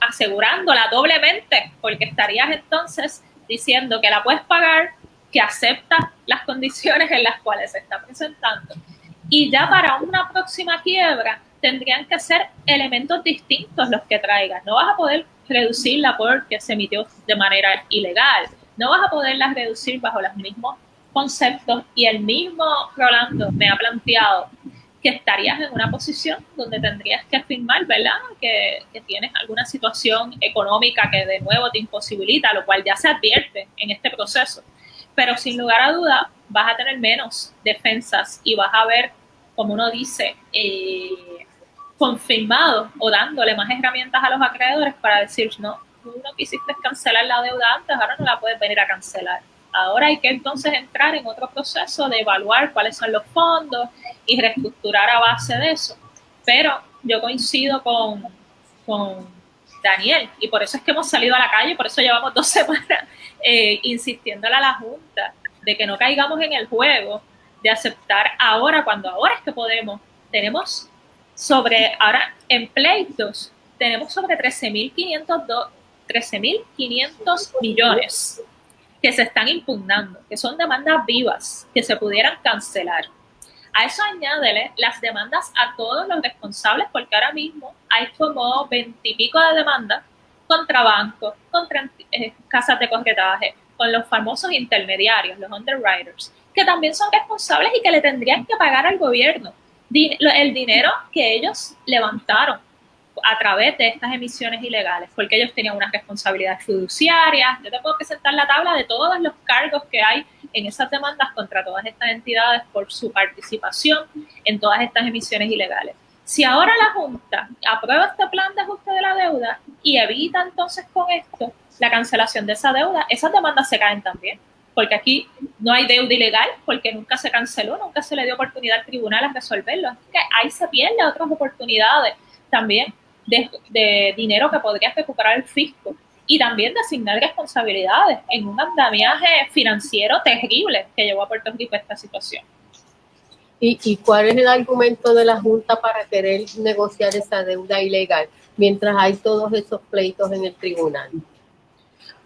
asegurándola doblemente, porque estarías entonces diciendo que la puedes pagar, que aceptas las condiciones en las cuales se está presentando y ya para una próxima quiebra tendrían que ser elementos distintos los que traigas. No vas a poder reducirla porque se emitió de manera ilegal. No vas a poderla reducir bajo los mismos conceptos y el mismo Rolando me ha planteado que estarías en una posición donde tendrías que afirmar, ¿verdad? Que, que, tienes alguna situación económica que de nuevo te imposibilita, lo cual ya se advierte en este proceso. Pero sin lugar a duda, vas a tener menos defensas y vas a ver, como uno dice, eh, confirmado o dándole más herramientas a los acreedores para decir, no, tú no quisiste cancelar la deuda antes, ahora no la puedes venir a cancelar. Ahora hay que entonces entrar en otro proceso de evaluar cuáles son los fondos y reestructurar a base de eso. Pero yo coincido con, con Daniel y por eso es que hemos salido a la calle, por eso llevamos dos semanas eh, insistiéndole a la Junta de que no caigamos en el juego de aceptar ahora, cuando ahora es que podemos. Tenemos sobre, ahora en pleitos, tenemos sobre 13.500 13.500 millones que se están impugnando, que son demandas vivas, que se pudieran cancelar. A eso añádele las demandas a todos los responsables, porque ahora mismo hay como veintipico de demandas contra bancos, contra eh, casas de corretaje, con los famosos intermediarios, los underwriters, que también son responsables y que le tendrían que pagar al gobierno. El dinero que ellos levantaron a través de estas emisiones ilegales, porque ellos tenían unas responsabilidades fiduciarias. Yo te puedo presentar la tabla de todos los cargos que hay en esas demandas contra todas estas entidades por su participación en todas estas emisiones ilegales. Si ahora la Junta aprueba este plan de ajuste de la deuda y evita entonces con esto la cancelación de esa deuda, esas demandas se caen también, porque aquí no hay deuda ilegal, porque nunca se canceló, nunca se le dio oportunidad al tribunal a resolverlo. Así que ahí se pierden otras oportunidades también de, dinero que podría recuperar el fisco y también de asignar responsabilidades en un andamiaje financiero terrible que llevó a Puerto Rico a esta situación. ¿Y, ¿Y, cuál es el argumento de la Junta para querer negociar esa deuda ilegal mientras hay todos esos pleitos en el tribunal?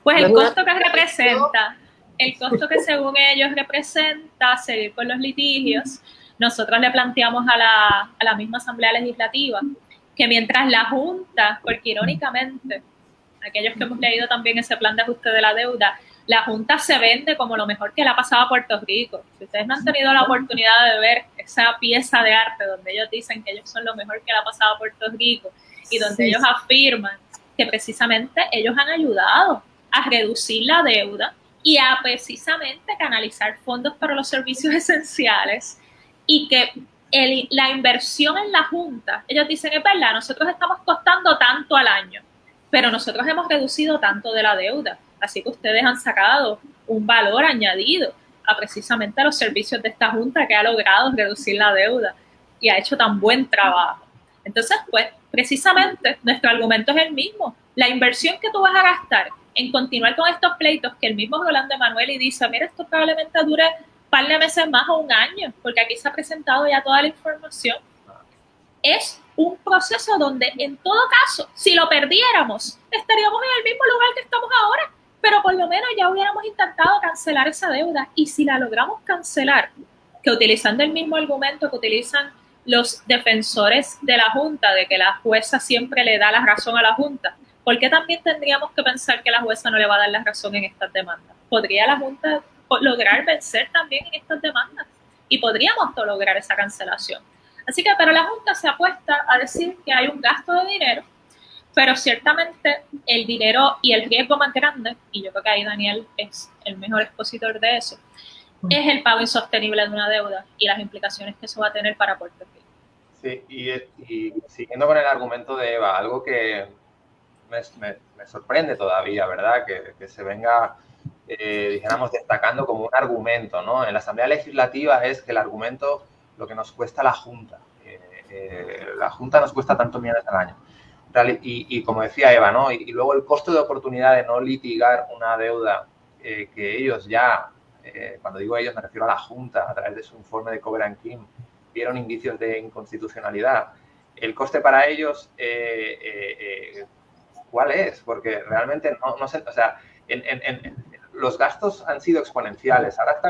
Pues el costo que representa, el costo que según ellos representa seguir con los litigios, nosotros le planteamos a la, a la misma Asamblea Legislativa que mientras la Junta, porque irónicamente, aquellos que hemos leído también ese plan de ajuste de la deuda, la Junta se vende como lo mejor que le ha pasado a Puerto Rico. Si ustedes no han tenido la oportunidad de ver esa pieza de arte donde ellos dicen que ellos son lo mejor que le ha pasado a Puerto Rico y donde ellos afirman que precisamente ellos han ayudado a reducir la deuda y a precisamente canalizar fondos para los servicios esenciales y que la inversión en la Junta, ellos dicen, es verdad, nosotros estamos costando tanto al año, pero nosotros hemos reducido tanto de la deuda, así que ustedes han sacado un valor añadido a precisamente a los servicios de esta Junta que ha logrado reducir la deuda y ha hecho tan buen trabajo. Entonces, pues, precisamente nuestro argumento es el mismo. La inversión que tú vas a gastar en continuar con estos pleitos que el mismo Rolando Emanuel y dice, mira, esto probablemente dure par de meses más o un año, porque aquí se ha presentado ya toda la información. Es un proceso donde en todo caso, si lo perdiéramos, estaríamos en el mismo lugar que estamos ahora, pero por lo menos ya hubiéramos intentado cancelar esa deuda y si la logramos cancelar, que utilizando el mismo argumento que utilizan los defensores de la Junta, de que la jueza siempre le da la razón a la Junta, ¿por qué también tendríamos que pensar que la jueza no le va a dar la razón en estas demandas? ¿Podría la Junta lograr vencer también en estas demandas y podríamos lograr esa cancelación. Así que, pero la Junta se apuesta a decir que hay un gasto de dinero, pero ciertamente el dinero y el riesgo más grande, y yo creo que ahí Daniel es el mejor expositor de eso, mm. es el pago insostenible de una deuda y las implicaciones que eso va a tener para Puerto Rico. Sí, y, siguiendo con el argumento de Eva, algo que me, sorprende todavía, ¿verdad? Que, que se venga eh, dijéramos, destacando como un argumento, ¿no? En la Asamblea Legislativa es que el argumento, lo que nos cuesta la Junta. Eh, eh, la Junta nos cuesta tantos millones al año. Y, como decía Eva, ¿no? Y, luego el costo de oportunidad de no litigar una deuda que ellos ya, cuando digo ellos me refiero a la Junta, a través de su informe de Cover and Kim, vieron indicios de inconstitucionalidad. El coste para ellos, ¿cuál es? Porque realmente no, sé, o sea, en, en, los gastos han sido exponenciales. Ahora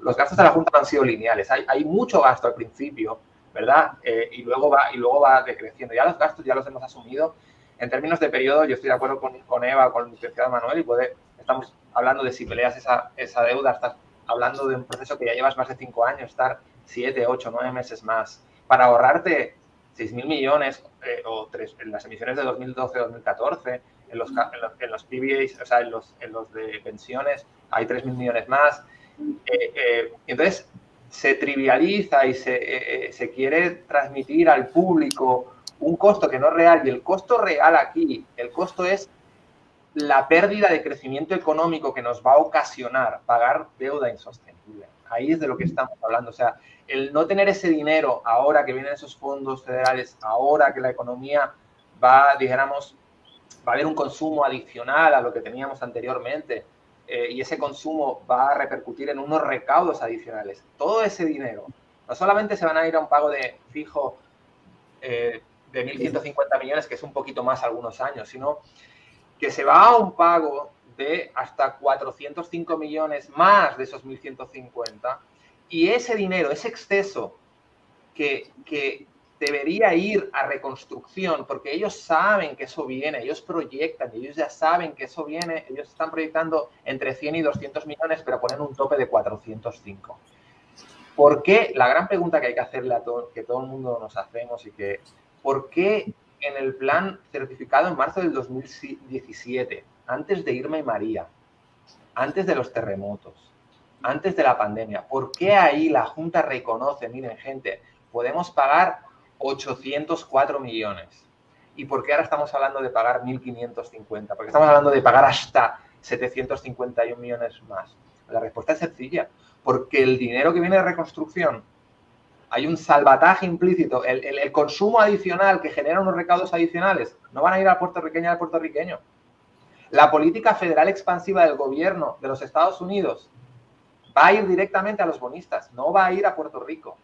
los gastos de la Junta no han sido lineales. Hay, hay mucho gasto al principio, ¿verdad? Eh, y, luego va, y luego va decreciendo. Ya los gastos ya los hemos asumido. En términos de periodo, yo estoy de acuerdo con, con Eva, con el licenciado Manuel, y puede, estamos hablando de si peleas esa, esa deuda, estás hablando de un proceso que ya llevas más de cinco años, estar siete, ocho, nueve meses más, para ahorrarte 6.000 millones eh, o tres, en las emisiones de 2012-2014, en los, en los, PBAs, o sea, en los, en los de pensiones hay 3.000 millones más. Eh, eh, entonces, se trivializa y se, eh, eh, se, quiere transmitir al público un costo que no es real y el costo real aquí, el costo es la pérdida de crecimiento económico que nos va a ocasionar pagar deuda insostenible. Ahí es de lo que estamos hablando. O sea, el no tener ese dinero ahora que vienen esos fondos federales, ahora que la economía va, dijéramos, va a haber un consumo adicional a lo que teníamos anteriormente eh, y ese consumo va a repercutir en unos recaudos adicionales. Todo ese dinero no solamente se van a ir a un pago de fijo eh, de 1.150 millones, que es un poquito más algunos años, sino que se va a un pago de hasta 405 millones más de esos 1.150 y ese dinero, ese exceso que, que, debería ir a reconstrucción, porque ellos saben que eso viene, ellos proyectan, ellos ya saben que eso viene, ellos están proyectando entre 100 y 200 millones, pero ponen un tope de 405. ¿Por qué? La gran pregunta que hay que hacerle a todo, que todo el mundo nos hacemos y que, ¿por qué en el plan certificado en marzo del 2017, antes de Irma y María, antes de los terremotos, antes de la pandemia, ¿por qué ahí la Junta reconoce, miren gente, podemos pagar 804 millones? ¿Y por qué ahora estamos hablando de pagar 1.550? Porque estamos hablando de pagar hasta 751 millones más. La respuesta es sencilla, porque el dinero que viene de reconstrucción hay un salvataje implícito, el, consumo adicional que genera unos recaudos adicionales no van a ir al puertorriqueño al puertorriqueño. La política federal expansiva del gobierno de los Estados Unidos va a ir directamente a los bonistas, no va a ir a Puerto Rico.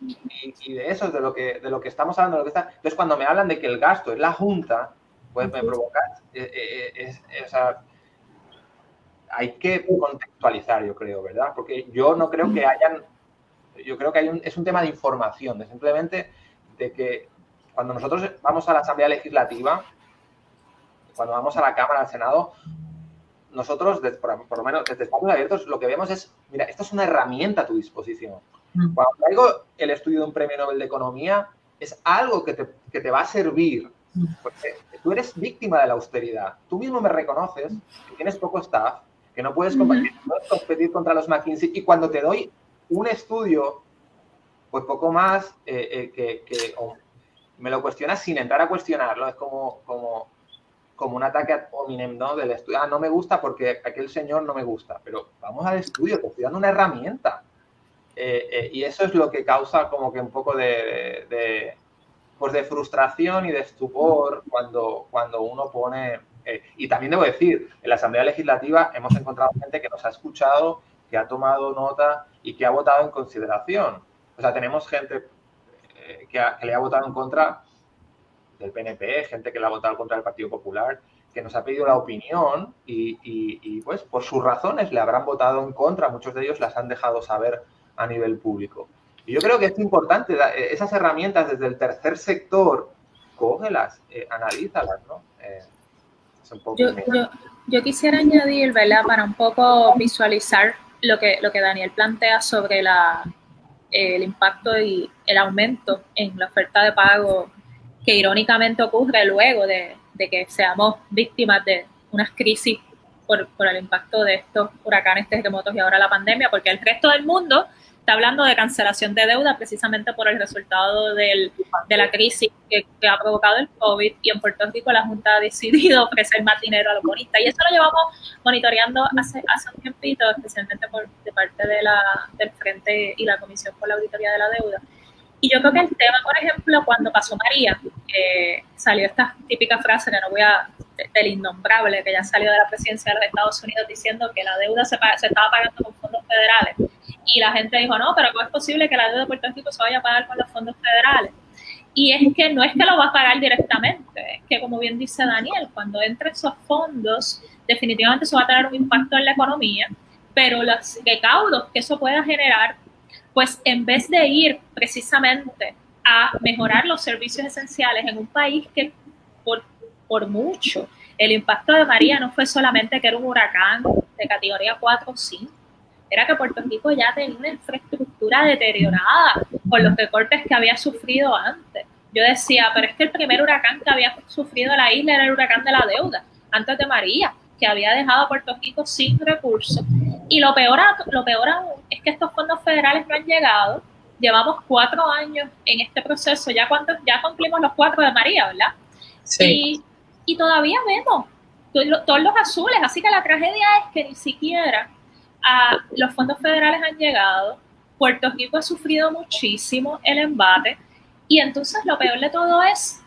Y, de eso es de lo que, de lo que estamos hablando. lo que está. Entonces, cuando me hablan de que el gasto es la Junta, pues me provoca... Eh, eh, eh, hay que contextualizar, yo creo, ¿verdad? Porque yo no creo que hayan yo creo que hay un, es un tema de información, de simplemente de que cuando nosotros vamos a la Asamblea Legislativa, cuando vamos a la Cámara, al Senado, nosotros, por, lo menos desde Espacios Abiertos, lo que vemos es, mira, esta es una herramienta a tu disposición. Mm. Cuando traigo el estudio de un premio Nobel de Economía, es algo que te, que te va a servir, mm. porque tú eres víctima de la austeridad. Tú mismo me reconoces que tienes poco staff, que no puedes competir, no puedes competir contra los McKinsey, y cuando te doy un estudio, pues poco más eh, eh, que, me lo cuestionas sin entrar a cuestionarlo, es como, como, como un ataque a hominem, ¿no? Del estudio, ah, no me gusta porque aquel señor no me gusta, pero vamos al estudio, te estoy dando una herramienta. Eh, y eso es lo que causa como que un poco de, de, pues de frustración y de estupor cuando, cuando uno pone... y también debo decir, en la Asamblea Legislativa hemos encontrado gente que nos ha escuchado que ha tomado nota y que ha votado en consideración. O sea, tenemos gente eh, que, le ha votado en contra del PNP, gente que le ha votado contra el Partido Popular, que nos ha pedido la opinión y, pues por sus razones le habrán votado en contra. Muchos de ellos las han dejado saber a nivel público. Y yo creo que es importante, eh, esas herramientas desde el tercer sector, cógelas, eh, analízalas, ¿no? yo, quisiera añadir, ¿verdad? Para un poco visualizar lo que, lo que Daniel plantea sobre la, el impacto y el aumento en la oferta de pago que irónicamente ocurre luego de, que seamos víctimas de unas crisis por, por, el impacto de estos huracanes, terremotos y ahora la pandemia, porque el resto del mundo está hablando de cancelación de deuda precisamente por el resultado del, de la crisis que, ha provocado el COVID y en Puerto Rico la Junta ha decidido ofrecer más dinero a los bonistas y eso lo llevamos monitoreando hace, hace un tiempito, especialmente por, de parte de la, del Frente y la Comisión por la Auditoría de la Deuda. Y yo creo que el tema, por ejemplo, cuando pasó María, salió esta típica frase que no voy a, del innombrable, que ya salió de la presidencia de Estados Unidos diciendo que la deuda se, se estaba pagando con fondos federales y la gente dijo, no, pero ¿cómo es posible que la deuda de Puerto Rico se vaya a pagar con los fondos federales? Y es que no es que lo va a pagar directamente, es que como bien dice Daniel, cuando entren esos fondos, definitivamente eso va a tener un impacto en la economía, pero los recaudos que eso pueda generar, pues en vez de ir precisamente a mejorar los servicios esenciales en un país que por, por mucho, el impacto de María no fue solamente que era un huracán de categoría 4 o 5, era que Puerto Rico ya tenía una infraestructura deteriorada por los recortes que había sufrido antes. Yo decía, pero es que el primer huracán que había sufrido la isla era el huracán de la deuda, antes de María, que había dejado a Puerto Rico sin recursos. Y lo peor, lo peor aún es que estos fondos federales no han llegado. Llevamos cuatro años en este proceso, ya, cuántos, ya cumplimos los cuatro de María, ¿verdad? Sí. Y, y todavía vemos todos los azules, así que la tragedia es que ni siquiera a, los fondos federales han llegado, Puerto Rico ha sufrido muchísimo el embate y entonces lo peor de todo es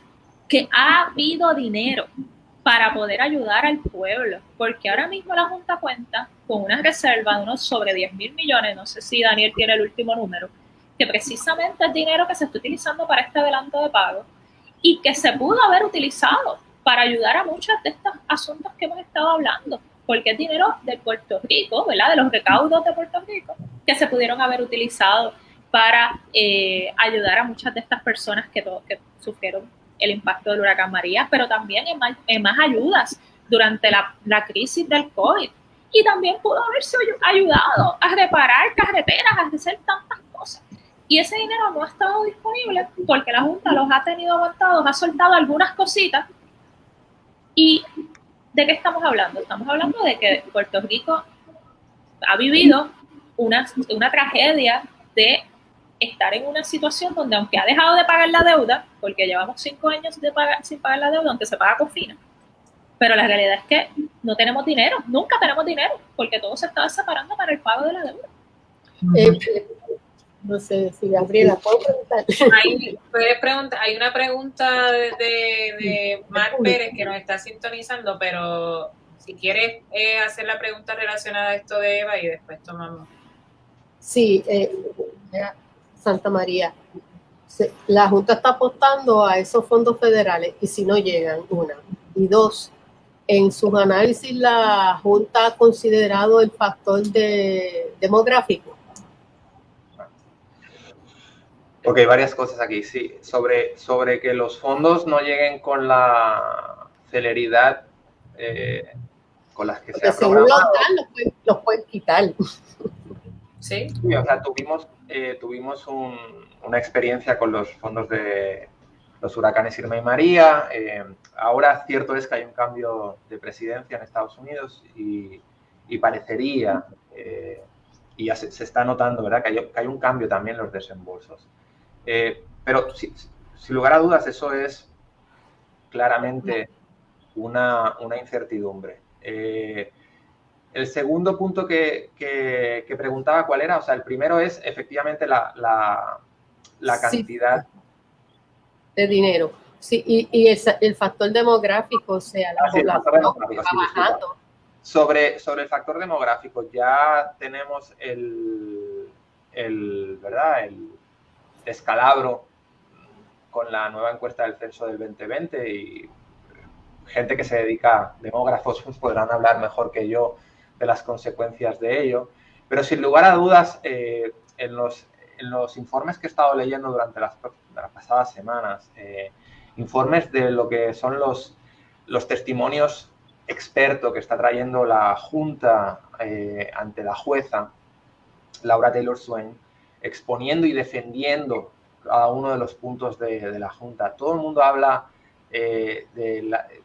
que ha habido dinero para poder ayudar al pueblo, porque ahora mismo la Junta cuenta con una reserva de unos sobre 10 mil millones, no sé si Daniel tiene el último número, que precisamente es dinero que se está utilizando para este adelanto de pago y que se pudo haber utilizado para ayudar a muchos de estos asuntos que hemos estado hablando, porque es dinero de Puerto Rico, ¿verdad? De los recaudos de Puerto Rico, que se pudieron haber utilizado para eh, ayudar a muchas de estas personas que, que sufrieron el impacto del huracán María, pero también en más, en más ayudas durante la, la, crisis del COVID. Y también pudo haberse ayudado a reparar carreteras, a hacer tantas cosas. Y ese dinero no ha estado disponible porque la Junta los ha tenido aguantados, ha soltado algunas cositas ¿Y de qué estamos hablando? Estamos hablando de que Puerto Rico ha vivido una, una tragedia de estar en una situación donde aunque ha dejado de pagar la deuda, porque llevamos cinco años de pagar, sin pagar la deuda, aunque se paga con fina, pero la realidad es que no tenemos dinero, nunca tenemos dinero, porque todo se estaba separando para el pago de la deuda. Eh, no sé si Gabriela, ¿puedo preguntar? Hay, preguntar, hay una pregunta de, de, Mar Pérez que nos está sintonizando, pero si quieres eh, hacer la pregunta relacionada a esto de Eva y después tomamos. Sí, eh, Santa María. La Junta está apostando a esos fondos federales y si no llegan, una. Y dos, en sus análisis la Junta ha considerado el factor de, demográfico Ok, varias cosas aquí, sí. Sobre, sobre que los fondos no lleguen con la celeridad eh, con las que se ha programado. Los, los, pueden quitar. Sí. sí o sea, tuvimos, eh, tuvimos un, una experiencia con los fondos de los huracanes Irma y María. Eh, ahora cierto es que hay un cambio de presidencia en Estados Unidos y, parecería, y ya se, está notando, ¿verdad? Que hay, un cambio también en los desembolsos. Eh, pero sin lugar a dudas, eso es claramente una, incertidumbre. Eh, el segundo punto que, preguntaba cuál era, o sea, el primero es efectivamente la, la, cantidad de dinero. Sí, y, y el, factor demográfico, o sea, la ah, bajando. Sobre, sobre el factor demográfico, ya tenemos el, el ¿verdad? El, descalabro con la nueva encuesta del censo del 2020 y gente que se dedica, demógrafos, pues podrán hablar mejor que yo de las consecuencias de ello. Pero sin lugar a dudas, eh, en, los, en, los, informes que he estado leyendo durante las, pasadas semanas, eh, informes de lo que son los, testimonios expertos que está trayendo la Junta eh, ante la jueza, Laura Taylor Swain, exponiendo y defendiendo cada uno de los puntos de, la Junta. Todo el mundo habla de, eh,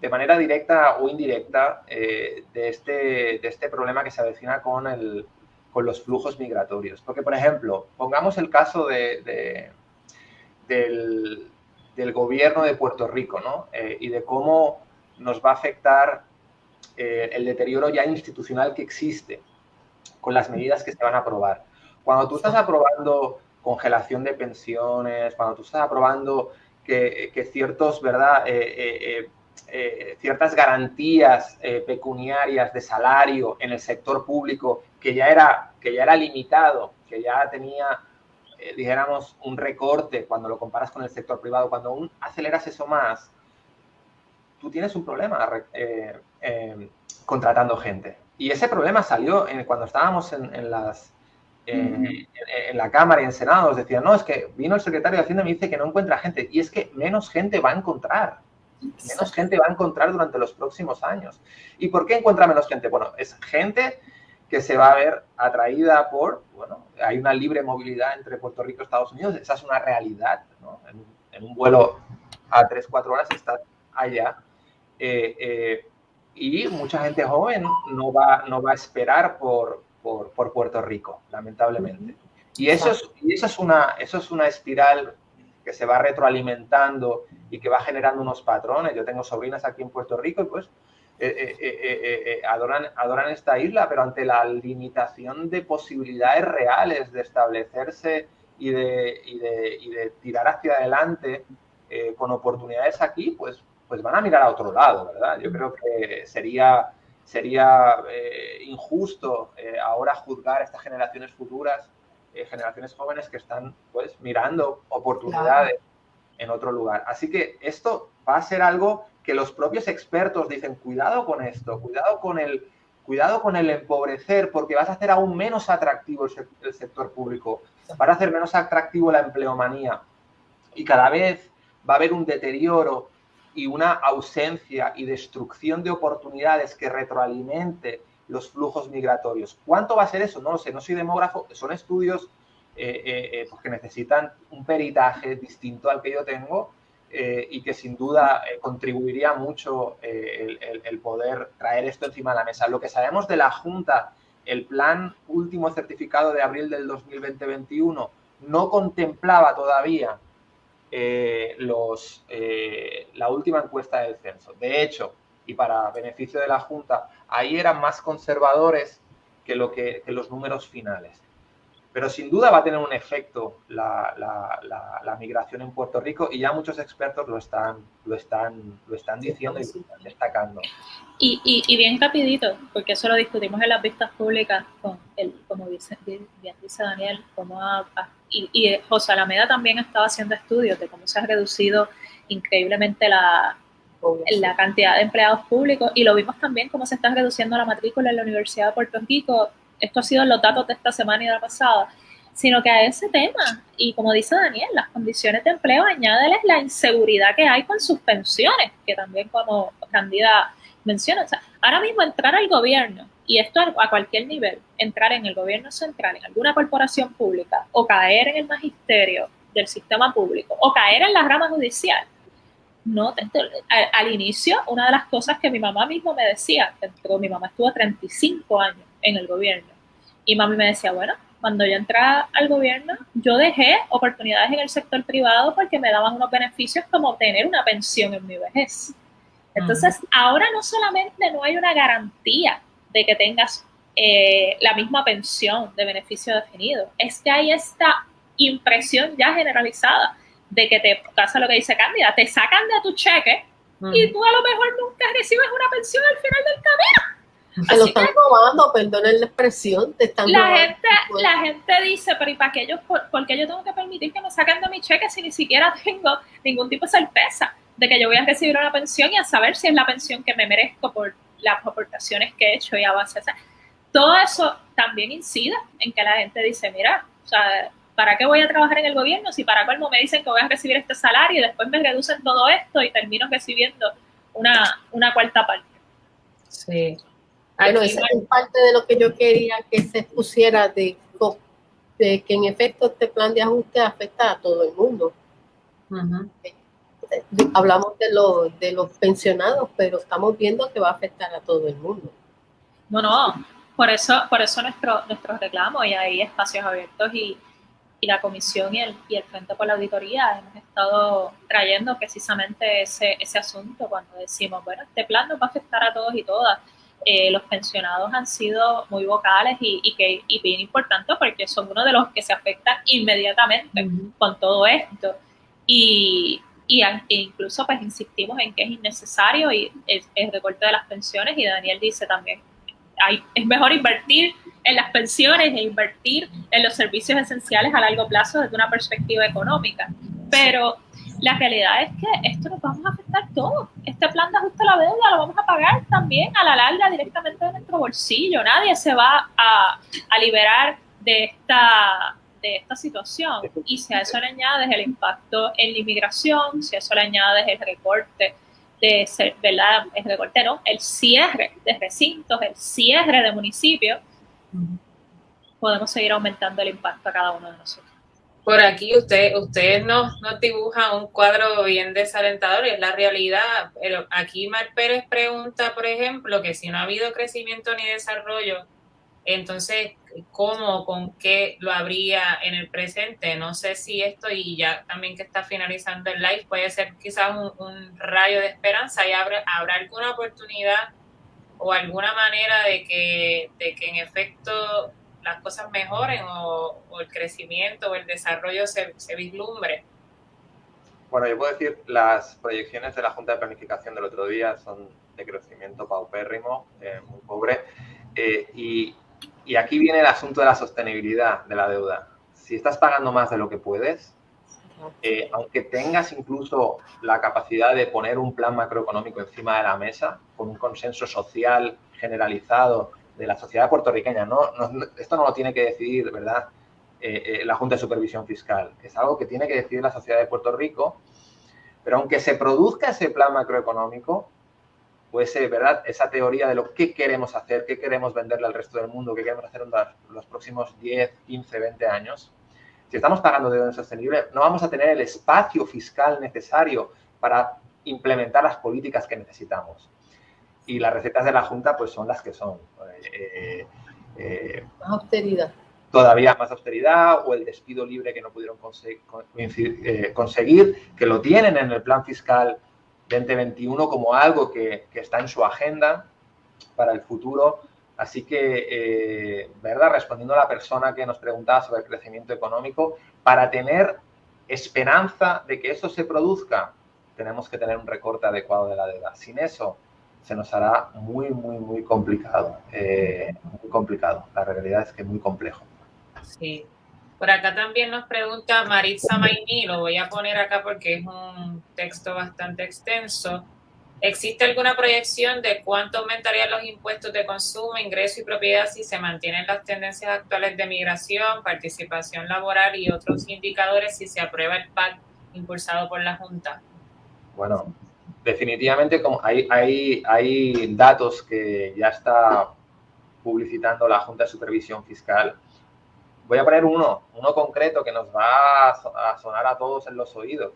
de, manera directa o indirecta eh, de, este, de este problema que se avecina con, el, con los flujos migratorios. Porque, por ejemplo, pongamos el caso de, del, del, gobierno de Puerto Rico ¿no? y de cómo nos va a afectar el deterioro ya institucional que existe con las medidas que se van a aprobar. Cuando tú estás aprobando congelación de pensiones, cuando tú estás aprobando que, ciertos, ¿verdad? Eh, eh, eh, ciertas garantías pecuniarias de salario en el sector público que ya era, que ya era limitado, que ya tenía, dijéramos, un recorte cuando lo comparas con el sector privado, cuando aún aceleras eso más, tú tienes un problema contratando gente. Y ese problema salió en, cuando estábamos en las en, la Cámara y en Senado decían, no, es que vino el secretario de Hacienda y me dice que no encuentra gente. Y es que menos gente va a encontrar. Menos gente va a encontrar durante los próximos años. ¿Y por qué encuentra menos gente? Bueno, es gente que se va a ver atraída por, bueno, hay una libre movilidad entre Puerto Rico y Estados Unidos, esa es una realidad, ¿no? en, un vuelo a 3, 4 horas estás allá. Eh, eh, y mucha gente joven no va, no va a esperar por, por, por Puerto Rico, lamentablemente. Y eso es, y eso, es una, eso es una espiral que se va retroalimentando y que va generando unos patrones. Yo tengo sobrinas aquí en Puerto Rico y pues eh, eh, eh, adoran, adoran esta isla, pero ante la limitación de posibilidades reales de establecerse y de, y de, y de tirar hacia adelante con oportunidades aquí, pues, pues van a mirar a otro lado, ¿verdad? Yo creo que sería, sería injusto ahora juzgar a estas generaciones futuras eh, generaciones jóvenes que están pues mirando oportunidades en otro lugar. Así que esto va a ser algo que los propios expertos dicen, cuidado con esto, cuidado con el, cuidado con el empobrecer, porque vas a hacer aún menos atractivo el, sector público, vas a hacer menos atractivo la empleomanía. Y cada vez va a haber un deterioro y una ausencia y destrucción de oportunidades que retroalimente los flujos migratorios. ¿Cuánto va a ser eso? No lo sé, no soy demógrafo, son estudios eh, eh, eh, pues que necesitan un peritaje distinto al que yo tengo y que sin duda contribuiría mucho el, poder traer esto encima de la mesa. Lo que sabemos de la Junta, el plan último certificado de abril del 2020-21 no contemplaba todavía los, la última encuesta del censo. De hecho, y para beneficio de la Junta, ahí eran más conservadores que, lo que, los números finales. Pero sin duda va a tener un efecto la, migración en Puerto Rico y ya muchos expertos lo están, lo están, lo están diciendo y destacando. Y, y, bien rapidito, porque eso lo discutimos en las vistas públicas, con el, como dice, bien dice Daniel, como y, y José Alameda también estaba haciendo estudios de cómo se ha reducido increíblemente la, la cantidad de empleados públicos y lo vimos también cómo se está reduciendo la matrícula en la Universidad de Puerto Rico. Esto ha sido los datos de esta semana y de la pasada, sino que a ese tema, y como dice Daniel, las condiciones de empleo, añádeles la inseguridad que hay con sus pensiones, que también como Candida menciona. O sea, ahora mismo entrar al gobierno, y esto a cualquier nivel, entrar en el gobierno central, en alguna corporación pública, o caer en el magisterio del sistema público, o caer en la rama judicial, no, al, inicio, una de las cosas que mi mamá mismo me decía, mi mamá estuvo 35 años en el gobierno, y mami me decía, bueno, cuando yo entré al gobierno, yo dejé oportunidades en el sector privado porque me daban unos beneficios como tener una pensión en mi vejez. Entonces, ahora no solamente no hay una garantía de que tengas eh, la misma pensión de beneficio definido, es que hay esta impresión ya generalizada de que te pasa lo que dice Cándida, te sacan de tu cheque y tú a lo mejor nunca recibes una pensión al final del camino. Se lo están robando, perdonen la expresión, te están la Gente, la gente dice, pero ¿y para qué yo, por, qué yo tengo que permitir que me saquen de mi cheque si ni siquiera tengo ningún tipo de certeza de que yo voy a recibir una pensión y a saber si es la pensión que me merezco por las aportaciones que he hecho y a base de todo eso también incide en que la gente dice, mira, o sea, ¿para qué voy a trabajar en el gobierno si para colmo me dicen que voy a recibir este salario y después me reducen todo esto y termino recibiendo una, una cuarta parte? Sí. Bueno, esa es parte de lo que yo quería que se pusiera de, de que en efecto este plan de ajuste afecta a todo el mundo. Hablamos de, los de los pensionados, pero estamos viendo que va a afectar a todo el mundo. No, no, por eso, por eso nuestro, nuestro reclamo y hay espacios abiertos y, y la comisión y el, y el Frente por la Auditoría hemos estado trayendo precisamente ese, ese asunto cuando decimos, bueno, este plan nos va a afectar a todos y todas. Eh, los pensionados han sido muy vocales y, y, que, y bien importantes porque son uno de los que se afectan inmediatamente con todo esto. Y, y, e incluso pues insistimos en que es innecesario y el, el recorte de las pensiones y Daniel dice también, es mejor invertir en las pensiones e invertir en los servicios esenciales a largo plazo desde una perspectiva económica. Pero la realidad es que esto nos vamos a afectar todos. Este plan de ajuste a la deuda lo vamos a pagar también a la larga directamente de nuestro bolsillo. Nadie se va a, a liberar de esta, de esta situación. Y si a eso le añades el impacto en la inmigración, si a eso le añades el recorte de ¿verdad? El recorte, ¿no? El cierre de recintos, el cierre de municipios, podemos seguir aumentando el impacto a cada uno de nosotros. Por aquí usted, ustedes nos, nos dibujan un cuadro bien desalentador, es la realidad. Aquí Mar Pérez pregunta, por ejemplo, que si no ha habido crecimiento ni desarrollo, entonces, ¿cómo, con qué lo habría en el presente? No sé si esto, y ya también que está finalizando el live, puede ser quizás un, rayo de esperanza y habrá, habrá alguna oportunidad o alguna manera de que, de que en efecto las cosas mejoren o, el crecimiento o el desarrollo se, vislumbre? Bueno, yo puedo decir, las proyecciones de la Junta de Planificación del otro día son de crecimiento paupérrimo, eh, muy pobre, eh, y, y aquí viene el asunto de la sostenibilidad de la deuda. Si estás pagando más de lo que puedes, eh, aunque tengas incluso la capacidad de poner un plan macroeconómico encima de la mesa, con un consenso social generalizado de la sociedad puertorriqueña. No, esto no lo tiene que decidir, ¿verdad? Eh, eh, la Junta de Supervisión Fiscal. Es algo que tiene que decidir la sociedad de Puerto Rico. Pero aunque se produzca ese plan macroeconómico, pues, ¿verdad? Esa teoría de lo que queremos hacer, qué queremos venderle al resto del mundo, qué queremos hacer en los, próximos 10, 15, 20 años. Si estamos pagando deuda insostenible, no vamos a tener el espacio fiscal necesario para implementar las políticas que necesitamos y las recetas de la Junta pues son las que son. Eh, eh, más austeridad. Todavía más austeridad o el despido libre que no pudieron eh, conseguir, que lo tienen en el plan fiscal 2021 como algo que, está en su agenda para el futuro. Así que, ¿verdad? Respondiendo a la persona que nos preguntaba sobre el crecimiento económico, para tener esperanza de que eso se produzca, tenemos que tener un recorte adecuado de la deuda. Sin eso, se nos hará muy, muy, muy complicado. Eh, muy complicado. La realidad es que es muy complejo. Sí. Por acá también nos pregunta Maritza Maimí, lo voy a poner acá porque es un texto bastante extenso. ¿Existe alguna proyección de cuánto aumentarían los impuestos de consumo, ingreso y propiedad si se mantienen las tendencias actuales de migración, participación laboral y otros indicadores si se aprueba el PAC impulsado por la Junta? Bueno, definitivamente como hay, hay, hay datos que ya está publicitando la Junta de Supervisión Fiscal. Voy a poner uno, uno concreto que nos va a sonar a todos en los oídos.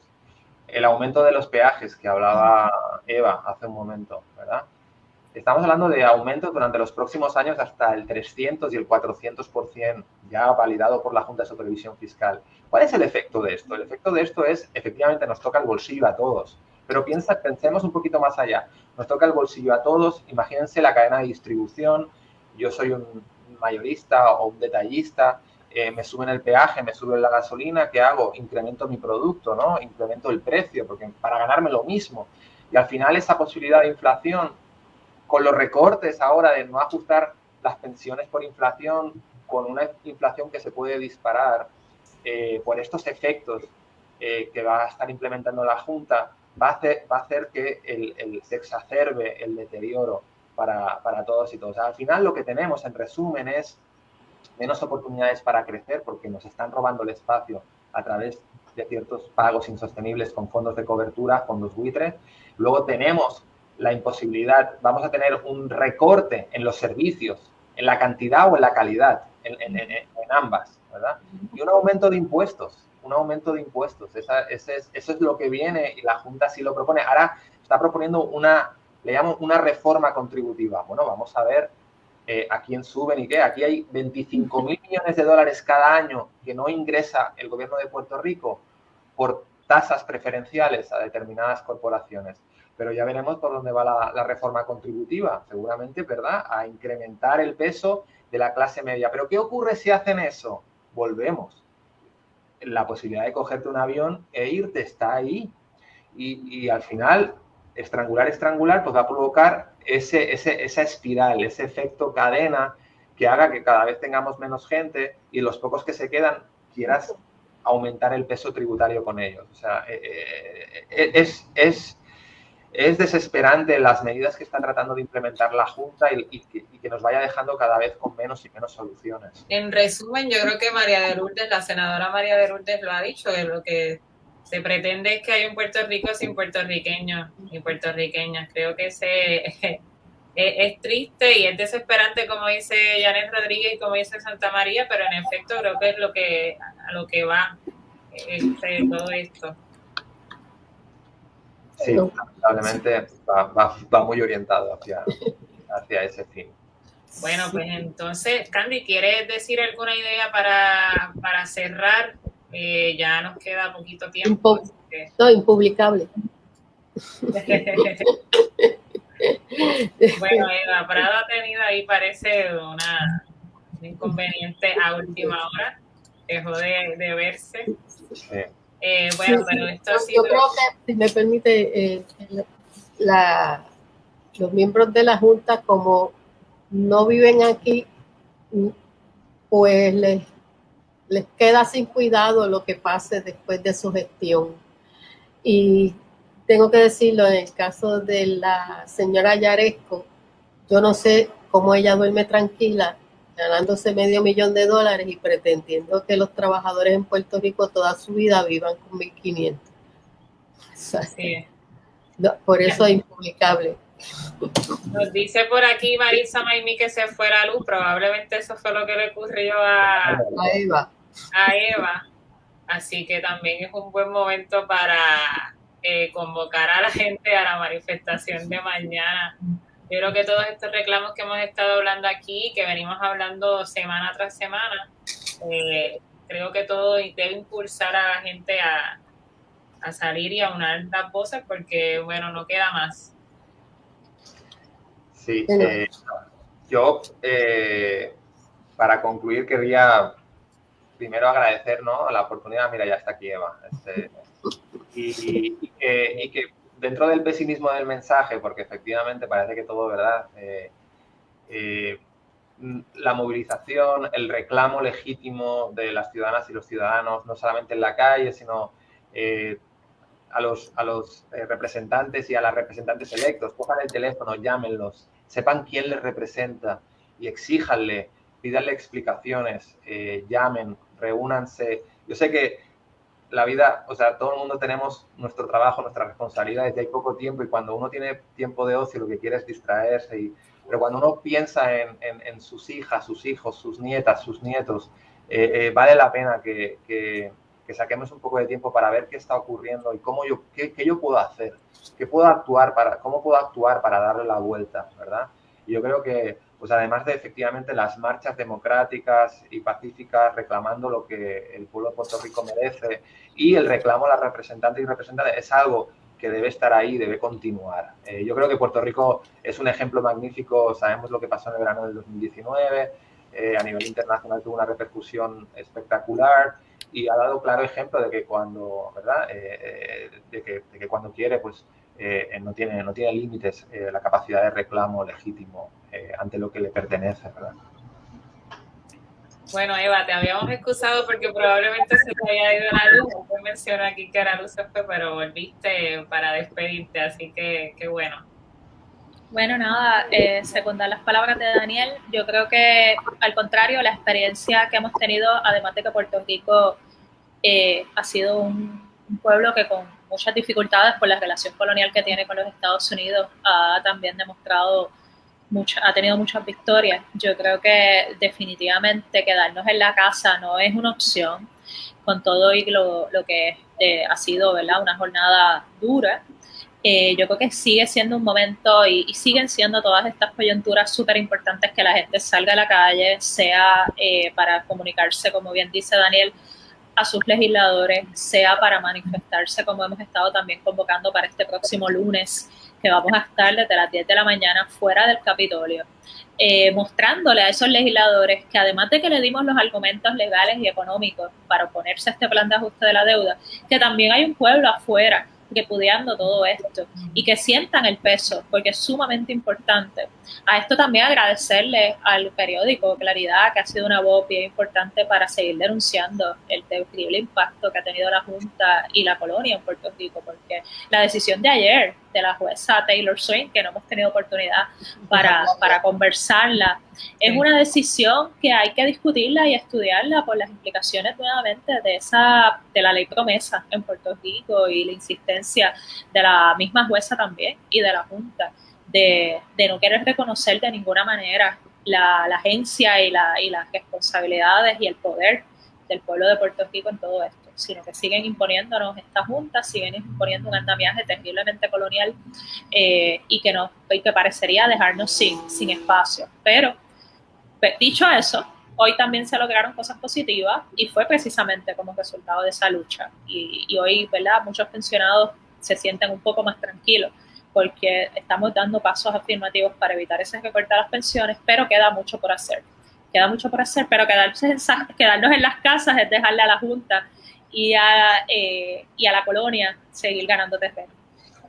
El aumento de los peajes que hablaba Eva hace un momento, ¿verdad? Estamos hablando de aumentos durante los próximos años hasta el 300 y el 400% ya validado por la Junta de Supervisión Fiscal. ¿Cuál es el efecto de esto? El efecto de esto es, efectivamente, nos toca el bolsillo a todos. Pero piensa, pensemos un poquito más allá. Nos toca el bolsillo a todos. Imagínense la cadena de distribución. Yo soy un mayorista o un detallista. Me suben el peaje, me suben la gasolina. ¿Qué hago? Incremento mi producto, ¿no? Incremento el precio porque para ganarme lo mismo. Y al final esa posibilidad de inflación, con los recortes ahora de no ajustar las pensiones por inflación, con una inflación que se puede disparar eh, por estos efectos eh, que va a estar implementando la Junta, va a hacer, va a hacer que el, se exacerbe el deterioro para, para, todos y todos. Al final lo que tenemos en resumen es menos oportunidades para crecer porque nos están robando el espacio a través de ciertos pagos insostenibles con fondos de cobertura, fondos buitres. Luego tenemos la imposibilidad, vamos a tener un recorte en los servicios, en la cantidad o en la calidad, en, en, en ambas, ¿verdad? Y un aumento de impuestos un aumento de impuestos. Esa, ese es, eso es lo que viene y la Junta sí lo propone. Ahora está proponiendo una, le llamo una reforma contributiva. Bueno, vamos a ver eh, a quién suben y qué. Aquí hay 25 mil millones de dólares cada año que no ingresa el gobierno de Puerto Rico por tasas preferenciales a determinadas corporaciones. Pero ya veremos por dónde va la, la reforma contributiva. Seguramente, ¿verdad? A incrementar el peso de la clase media. Pero ¿qué ocurre si hacen eso? Volvemos la posibilidad de cogerte un avión e irte está ahí. Y, al final, estrangular, estrangular, pues va a provocar ese, esa espiral, ese efecto cadena que haga que cada vez tengamos menos gente y los pocos que se quedan quieras aumentar el peso tributario con ellos. O sea, eh, eh, eh, es, es es desesperante las medidas que está tratando de implementar la Junta y, que, nos vaya dejando cada vez con menos y menos soluciones. En resumen, yo creo que María de Lourdes, la senadora María de Lourdes lo ha dicho, que lo que se pretende es que haya un Puerto Rico sin puertorriqueños y puertorriqueñas. Creo que ese es, triste y es desesperante, como dice Janet Rodríguez y como dice Santa María, pero en efecto creo que es lo que, a lo que va este, todo esto. Sí, lamentablemente va, muy orientado hacia, hacia ese fin. Bueno, pues entonces, Candy, ¿quieres decir alguna idea para, para cerrar? Eh, ya nos queda poquito tiempo. No, impublicable. bueno, Eva Prado ha tenido ahí, parece, una, un inconveniente a última hora. Dejó de, de verse. Eh, bueno, pero esto ha sido... Yo creo que, si me permite, eh, la, los miembros de la Junta, como no viven aquí, pues les, les queda sin cuidado lo que pase después de su gestión. Y tengo que decirlo, en el caso de la señora Yaresco, yo no sé cómo ella duerme tranquila ganándose medio millón de dólares y pretendiendo que los trabajadores en Puerto Rico toda su vida vivan con 1.500. por eso es impublicable. Nos dice por aquí Marisa Maimi que se fuera a luz, probablemente eso fue lo que le ocurrió a, a Eva. A Eva. Así que también es un buen momento para eh, convocar a la gente a la manifestación de mañana. Yo creo que todos estos reclamos que hemos estado hablando aquí, que venimos hablando semana tras semana, eh, creo que todo debe impulsar a la gente a, salir y a unar las voces porque, bueno, no queda más. Sí, eh, yo eh, para concluir querría primero agradecer ¿no? la oportunidad, mira, ya está aquí Eva, este, y, que, dentro del pesimismo del mensaje, porque efectivamente parece que todo, ¿verdad? Eh, la movilización, el reclamo legítimo de las ciudadanas y los ciudadanos, no solamente en la calle, sino a los, a los representantes y a las representantes electos, cojan el teléfono, llámenlos, sepan quién les representa y exíjanle, pídanle explicaciones, eh, llamen, reúnanse. Yo sé que la vida, o sea, todo el mundo tenemos nuestro trabajo, nuestras responsabilidades y hay poco tiempo y cuando uno tiene tiempo de ocio lo que quiere es distraerse, y, pero cuando uno piensa en, en, sus hijas, sus hijos, sus nietas, sus nietos, eh, eh, vale la pena que, que, que, saquemos un poco de tiempo para ver qué está ocurriendo y cómo yo, qué, qué yo puedo hacer ¿Qué puedo actuar para, cómo puedo actuar para darle la vuelta, verdad? Y yo creo que, pues además de efectivamente las marchas democráticas y pacíficas reclamando lo que el pueblo de Puerto Rico merece y el reclamo a las representantes y representantes es algo que debe estar ahí, debe continuar. Eh, yo creo que Puerto Rico es un ejemplo magnífico, sabemos lo que pasó en el verano del 2019, eh, a nivel internacional tuvo una repercusión espectacular y ha dado claro ejemplo de que cuando, ¿verdad? Eh, de, que, de, que, cuando quiere, pues eh, no tiene, no tiene límites eh, la capacidad de reclamo legítimo eh, ante lo que le pertenece, ¿verdad? Bueno, Eva, te habíamos excusado porque probablemente se te había ido la luz. No mencionó aquí que la luz se fue, pero volviste para despedirte, así que qué bueno. Bueno, nada, eh, secundar las palabras de Daniel, yo creo que al contrario, la experiencia que hemos tenido, además de que Puerto Rico ha sido un pueblo que con muchas dificultades por la relación colonial que tiene con los Estados Unidos, ha también demostrado, mucha, ha tenido muchas victorias. Yo creo que definitivamente quedarnos en la casa no es una opción, con todo y lo, lo que eh, ha sido una jornada dura. Eh, yo creo que sigue siendo un momento y, y siguen siendo todas estas coyunturas súper importantes que la gente salga a la calle, sea eh, para comunicarse, como bien dice Daniel, a sus legisladores, sea para manifestarse como hemos estado también convocando para este próximo lunes, que vamos a estar desde las 10 de la mañana fuera del Capitolio, eh, mostrándole a esos legisladores que además de que le dimos los argumentos legales y económicos para oponerse a este plan de ajuste de la deuda, que también hay un pueblo afuera repudiando todo esto y que sientan el peso, porque es sumamente importante. A esto también agradecerle al periódico Claridad, que ha sido una voz bien importante para seguir denunciando el terrible impacto que ha tenido la Junta y la colonia en Puerto Rico, porque la decisión de ayer de la jueza Taylor Swain, que no hemos tenido oportunidad para, para conversarla, es una decisión que hay que discutirla y estudiarla por las implicaciones nuevamente de esa de la ley promesa en Puerto Rico y la insistencia de la misma jueza también y de la Junta de, de no querer reconocer de ninguna manera la, la agencia y, la, y las responsabilidades y el poder del pueblo de Puerto Rico en todo esto. Sino que siguen imponiéndonos estas juntas, siguen imponiendo un andamiaje terriblemente colonial eh, y, que nos, que parecería dejarnos sin, sin espacio. Pero, pues, dicho eso, hoy también se lograron cosas positivas y fue precisamente como resultado de esa lucha. Y, y hoy, ¿verdad? Muchos pensionados se sienten un poco más tranquilos porque estamos dando pasos afirmativos para evitar ese recorte de las pensiones, pero queda mucho por hacer. Queda mucho por hacer, pero quedarnos en, quedarnos en las casas es dejarle a la Junta y a, eh, y a la colonia seguir ganando terreno.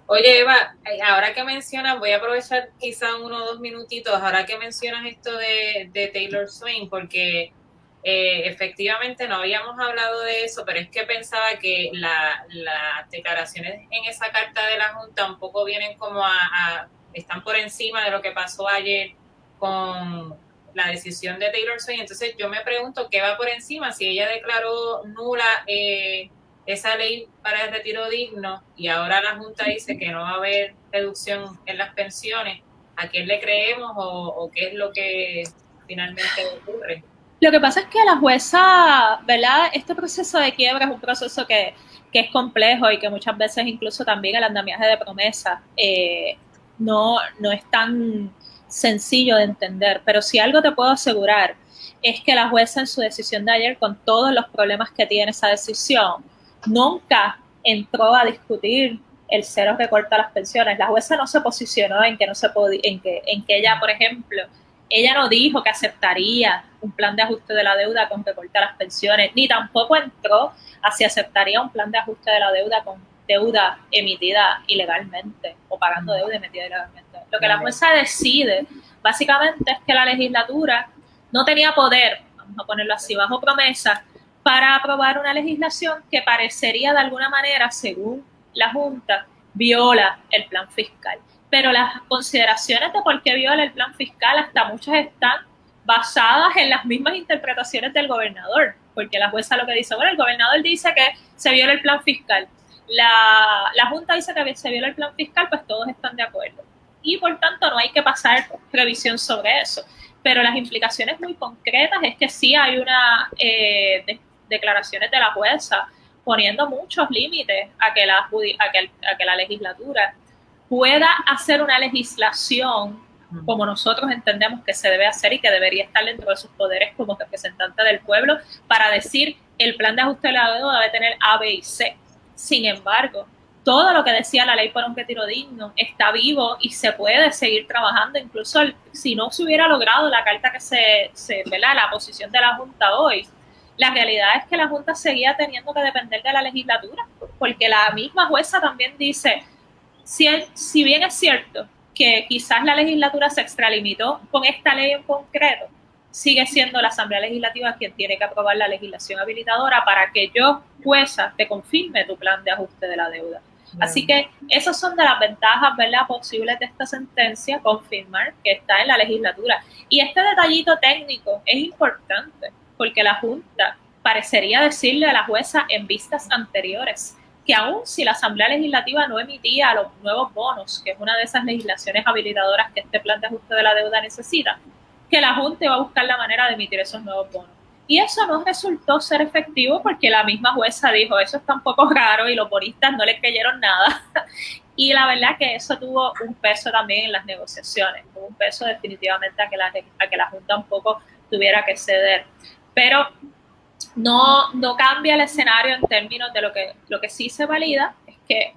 Oye, Eva, eh, ahora que mencionas, voy a aprovechar quizá uno o dos minutitos, ahora que mencionas esto de, de Taylor Swain, porque eh, efectivamente no habíamos hablado de eso, pero es que pensaba que las declaraciones en esa carta de la Junta un poco vienen como a, están por encima de lo que pasó ayer con la decisión de Taylor Swift. Entonces yo me pregunto qué va por encima, si ella declaró nula eh, esa ley para el retiro digno y ahora la Junta dice que no va a haber reducción en las pensiones, ¿a quién le creemos o qué es lo que finalmente ocurre? Lo que pasa es que la jueza, ¿verdad? Este proceso de quiebra es un proceso que, es complejo y que muchas veces incluso también el andamiaje de promesa eh, no, no es tan sencillo de entender. Pero si algo te puedo asegurar es que la jueza en su decisión de ayer, con todos los problemas que tiene esa decisión, nunca entró a discutir el cero que corta las pensiones. La jueza no se posicionó en que no se podía, en que, en que ella, por ejemplo, ella no dijo que aceptaría un plan de ajuste de la deuda con recorte a las pensiones, ni tampoco entró a si aceptaría un plan de ajuste de la deuda con deuda emitida ilegalmente o pagando deuda emitida ilegalmente. Lo que la jueza decide básicamente es que la legislatura no tenía poder, vamos a ponerlo así, bajo promesa, para aprobar una legislación que parecería de alguna manera, según la Junta, viola el plan fiscal. Pero las consideraciones de por qué viola el plan fiscal, hasta muchas están basadas en las mismas interpretaciones del gobernador, porque la jueza lo que dice, bueno, el gobernador dice que se viola el plan fiscal, la, la Junta dice que se viola el plan fiscal, pues todos están de acuerdo. Y por tanto no hay que pasar revisión sobre eso. Pero las implicaciones muy concretas es que sí hay una eh, declaraciones de la jueza poniendo muchos límites a que la, a que, a que la legislatura pueda hacer una legislación como nosotros entendemos que se debe hacer y que debería estar dentro de sus poderes como representante del pueblo para decir el plan de ajuste de la deuda debe tener A, B y C. Sin embargo, todo lo que decía la ley por un retiro digno está vivo y se puede seguir trabajando, incluso si no se hubiera logrado la carta que se, se la posición de la Junta hoy, la realidad es que la Junta seguía teniendo que depender de la legislatura, porque la misma jueza también dice, si, bien es cierto que quizás la legislatura se extralimitó con esta ley en concreto, sigue siendo la Asamblea Legislativa quien tiene que aprobar la legislación habilitadora para que yo, jueza, te confirme tu plan de ajuste de la deuda. Así que esas son de las ventajas ¿verdad? posibles de esta sentencia, confirmar que está en la legislatura. Y este detallito técnico es importante porque la Junta parecería decirle a la jueza en vistas anteriores que aún si la Asamblea Legislativa no emitía los nuevos bonos, que es una de esas legislaciones habilitadoras que este plan de ajuste de la deuda necesita, que la Junta va a buscar la manera de emitir esos nuevos bonos. Y eso no resultó ser efectivo porque la misma jueza dijo, eso está un poco raro y los bonistas no le creyeron nada. y la verdad que eso tuvo un peso también en las negociaciones, tuvo un peso definitivamente a que la, a que la Junta un poco tuviera que ceder. Pero no, no cambia el escenario en términos de lo que, lo que sí se valida, es que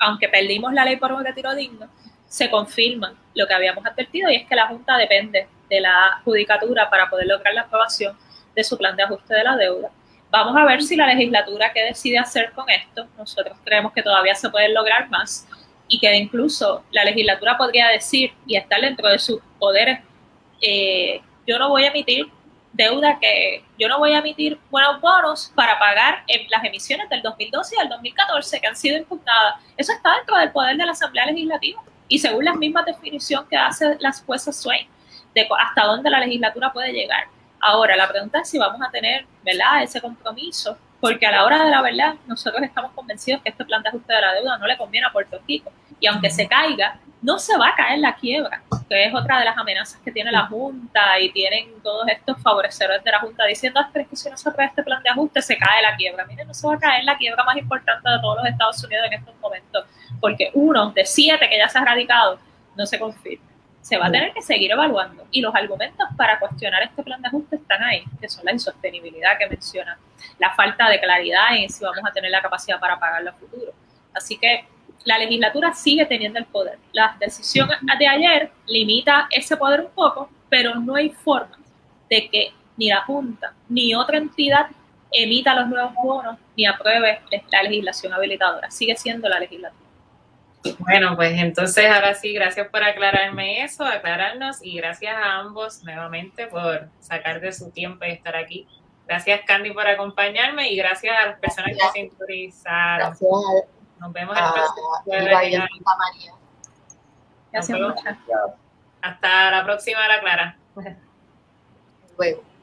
aunque perdimos la ley por un retiro digno, se confirma lo que habíamos advertido y es que la Junta depende de la judicatura para poder lograr la aprobación de su plan de ajuste de la deuda. Vamos a ver si la legislatura qué decide hacer con esto. Nosotros creemos que todavía se puede lograr más y que incluso la legislatura podría decir y estar dentro de sus poderes, eh, yo no voy a emitir deuda que yo no voy a emitir buenos bonos para pagar en las emisiones del 2012 y del 2014 que han sido impugnadas. Eso está dentro del poder de la Asamblea Legislativa y según las mismas definiciones que hace las juezas Swain de hasta dónde la legislatura puede llegar. Ahora, la pregunta es si vamos a tener ¿verdad? ese compromiso porque a la hora de la verdad nosotros estamos convencidos que este plan de ajuste de la deuda no le conviene a Puerto Rico y aunque se caiga, no se va a caer la quiebra, que es otra de las amenazas que tiene la Junta y tienen todos estos favorecedores de la Junta diciendo, ah, pero es que si no se aprueba este plan de ajuste se cae la quiebra. Miren, no se va a caer la quiebra más importante de todos los Estados Unidos en estos momentos, porque uno de siete que ya se ha radicado no se confirma se va a tener que seguir evaluando. Y los argumentos para cuestionar este plan de ajuste están ahí, que son la insostenibilidad que menciona, la falta de claridad en si vamos a tener la capacidad para pagarlo a futuro. Así que la legislatura sigue teniendo el poder. La decisión de ayer limita ese poder un poco, pero no hay forma de que ni la Junta ni otra entidad emita los nuevos bonos ni apruebe la legislación habilitadora. Sigue siendo la legislatura. Bueno, pues entonces ahora sí, gracias por aclararme eso, aclararnos y gracias a ambos nuevamente por sacar de su tiempo y estar aquí. Gracias Candy por acompañarme y gracias a las personas que se interesaron. Gracias. Nos vemos el próximo jueves. Gracias muchas. Hasta la próxima, la Clara. Luego.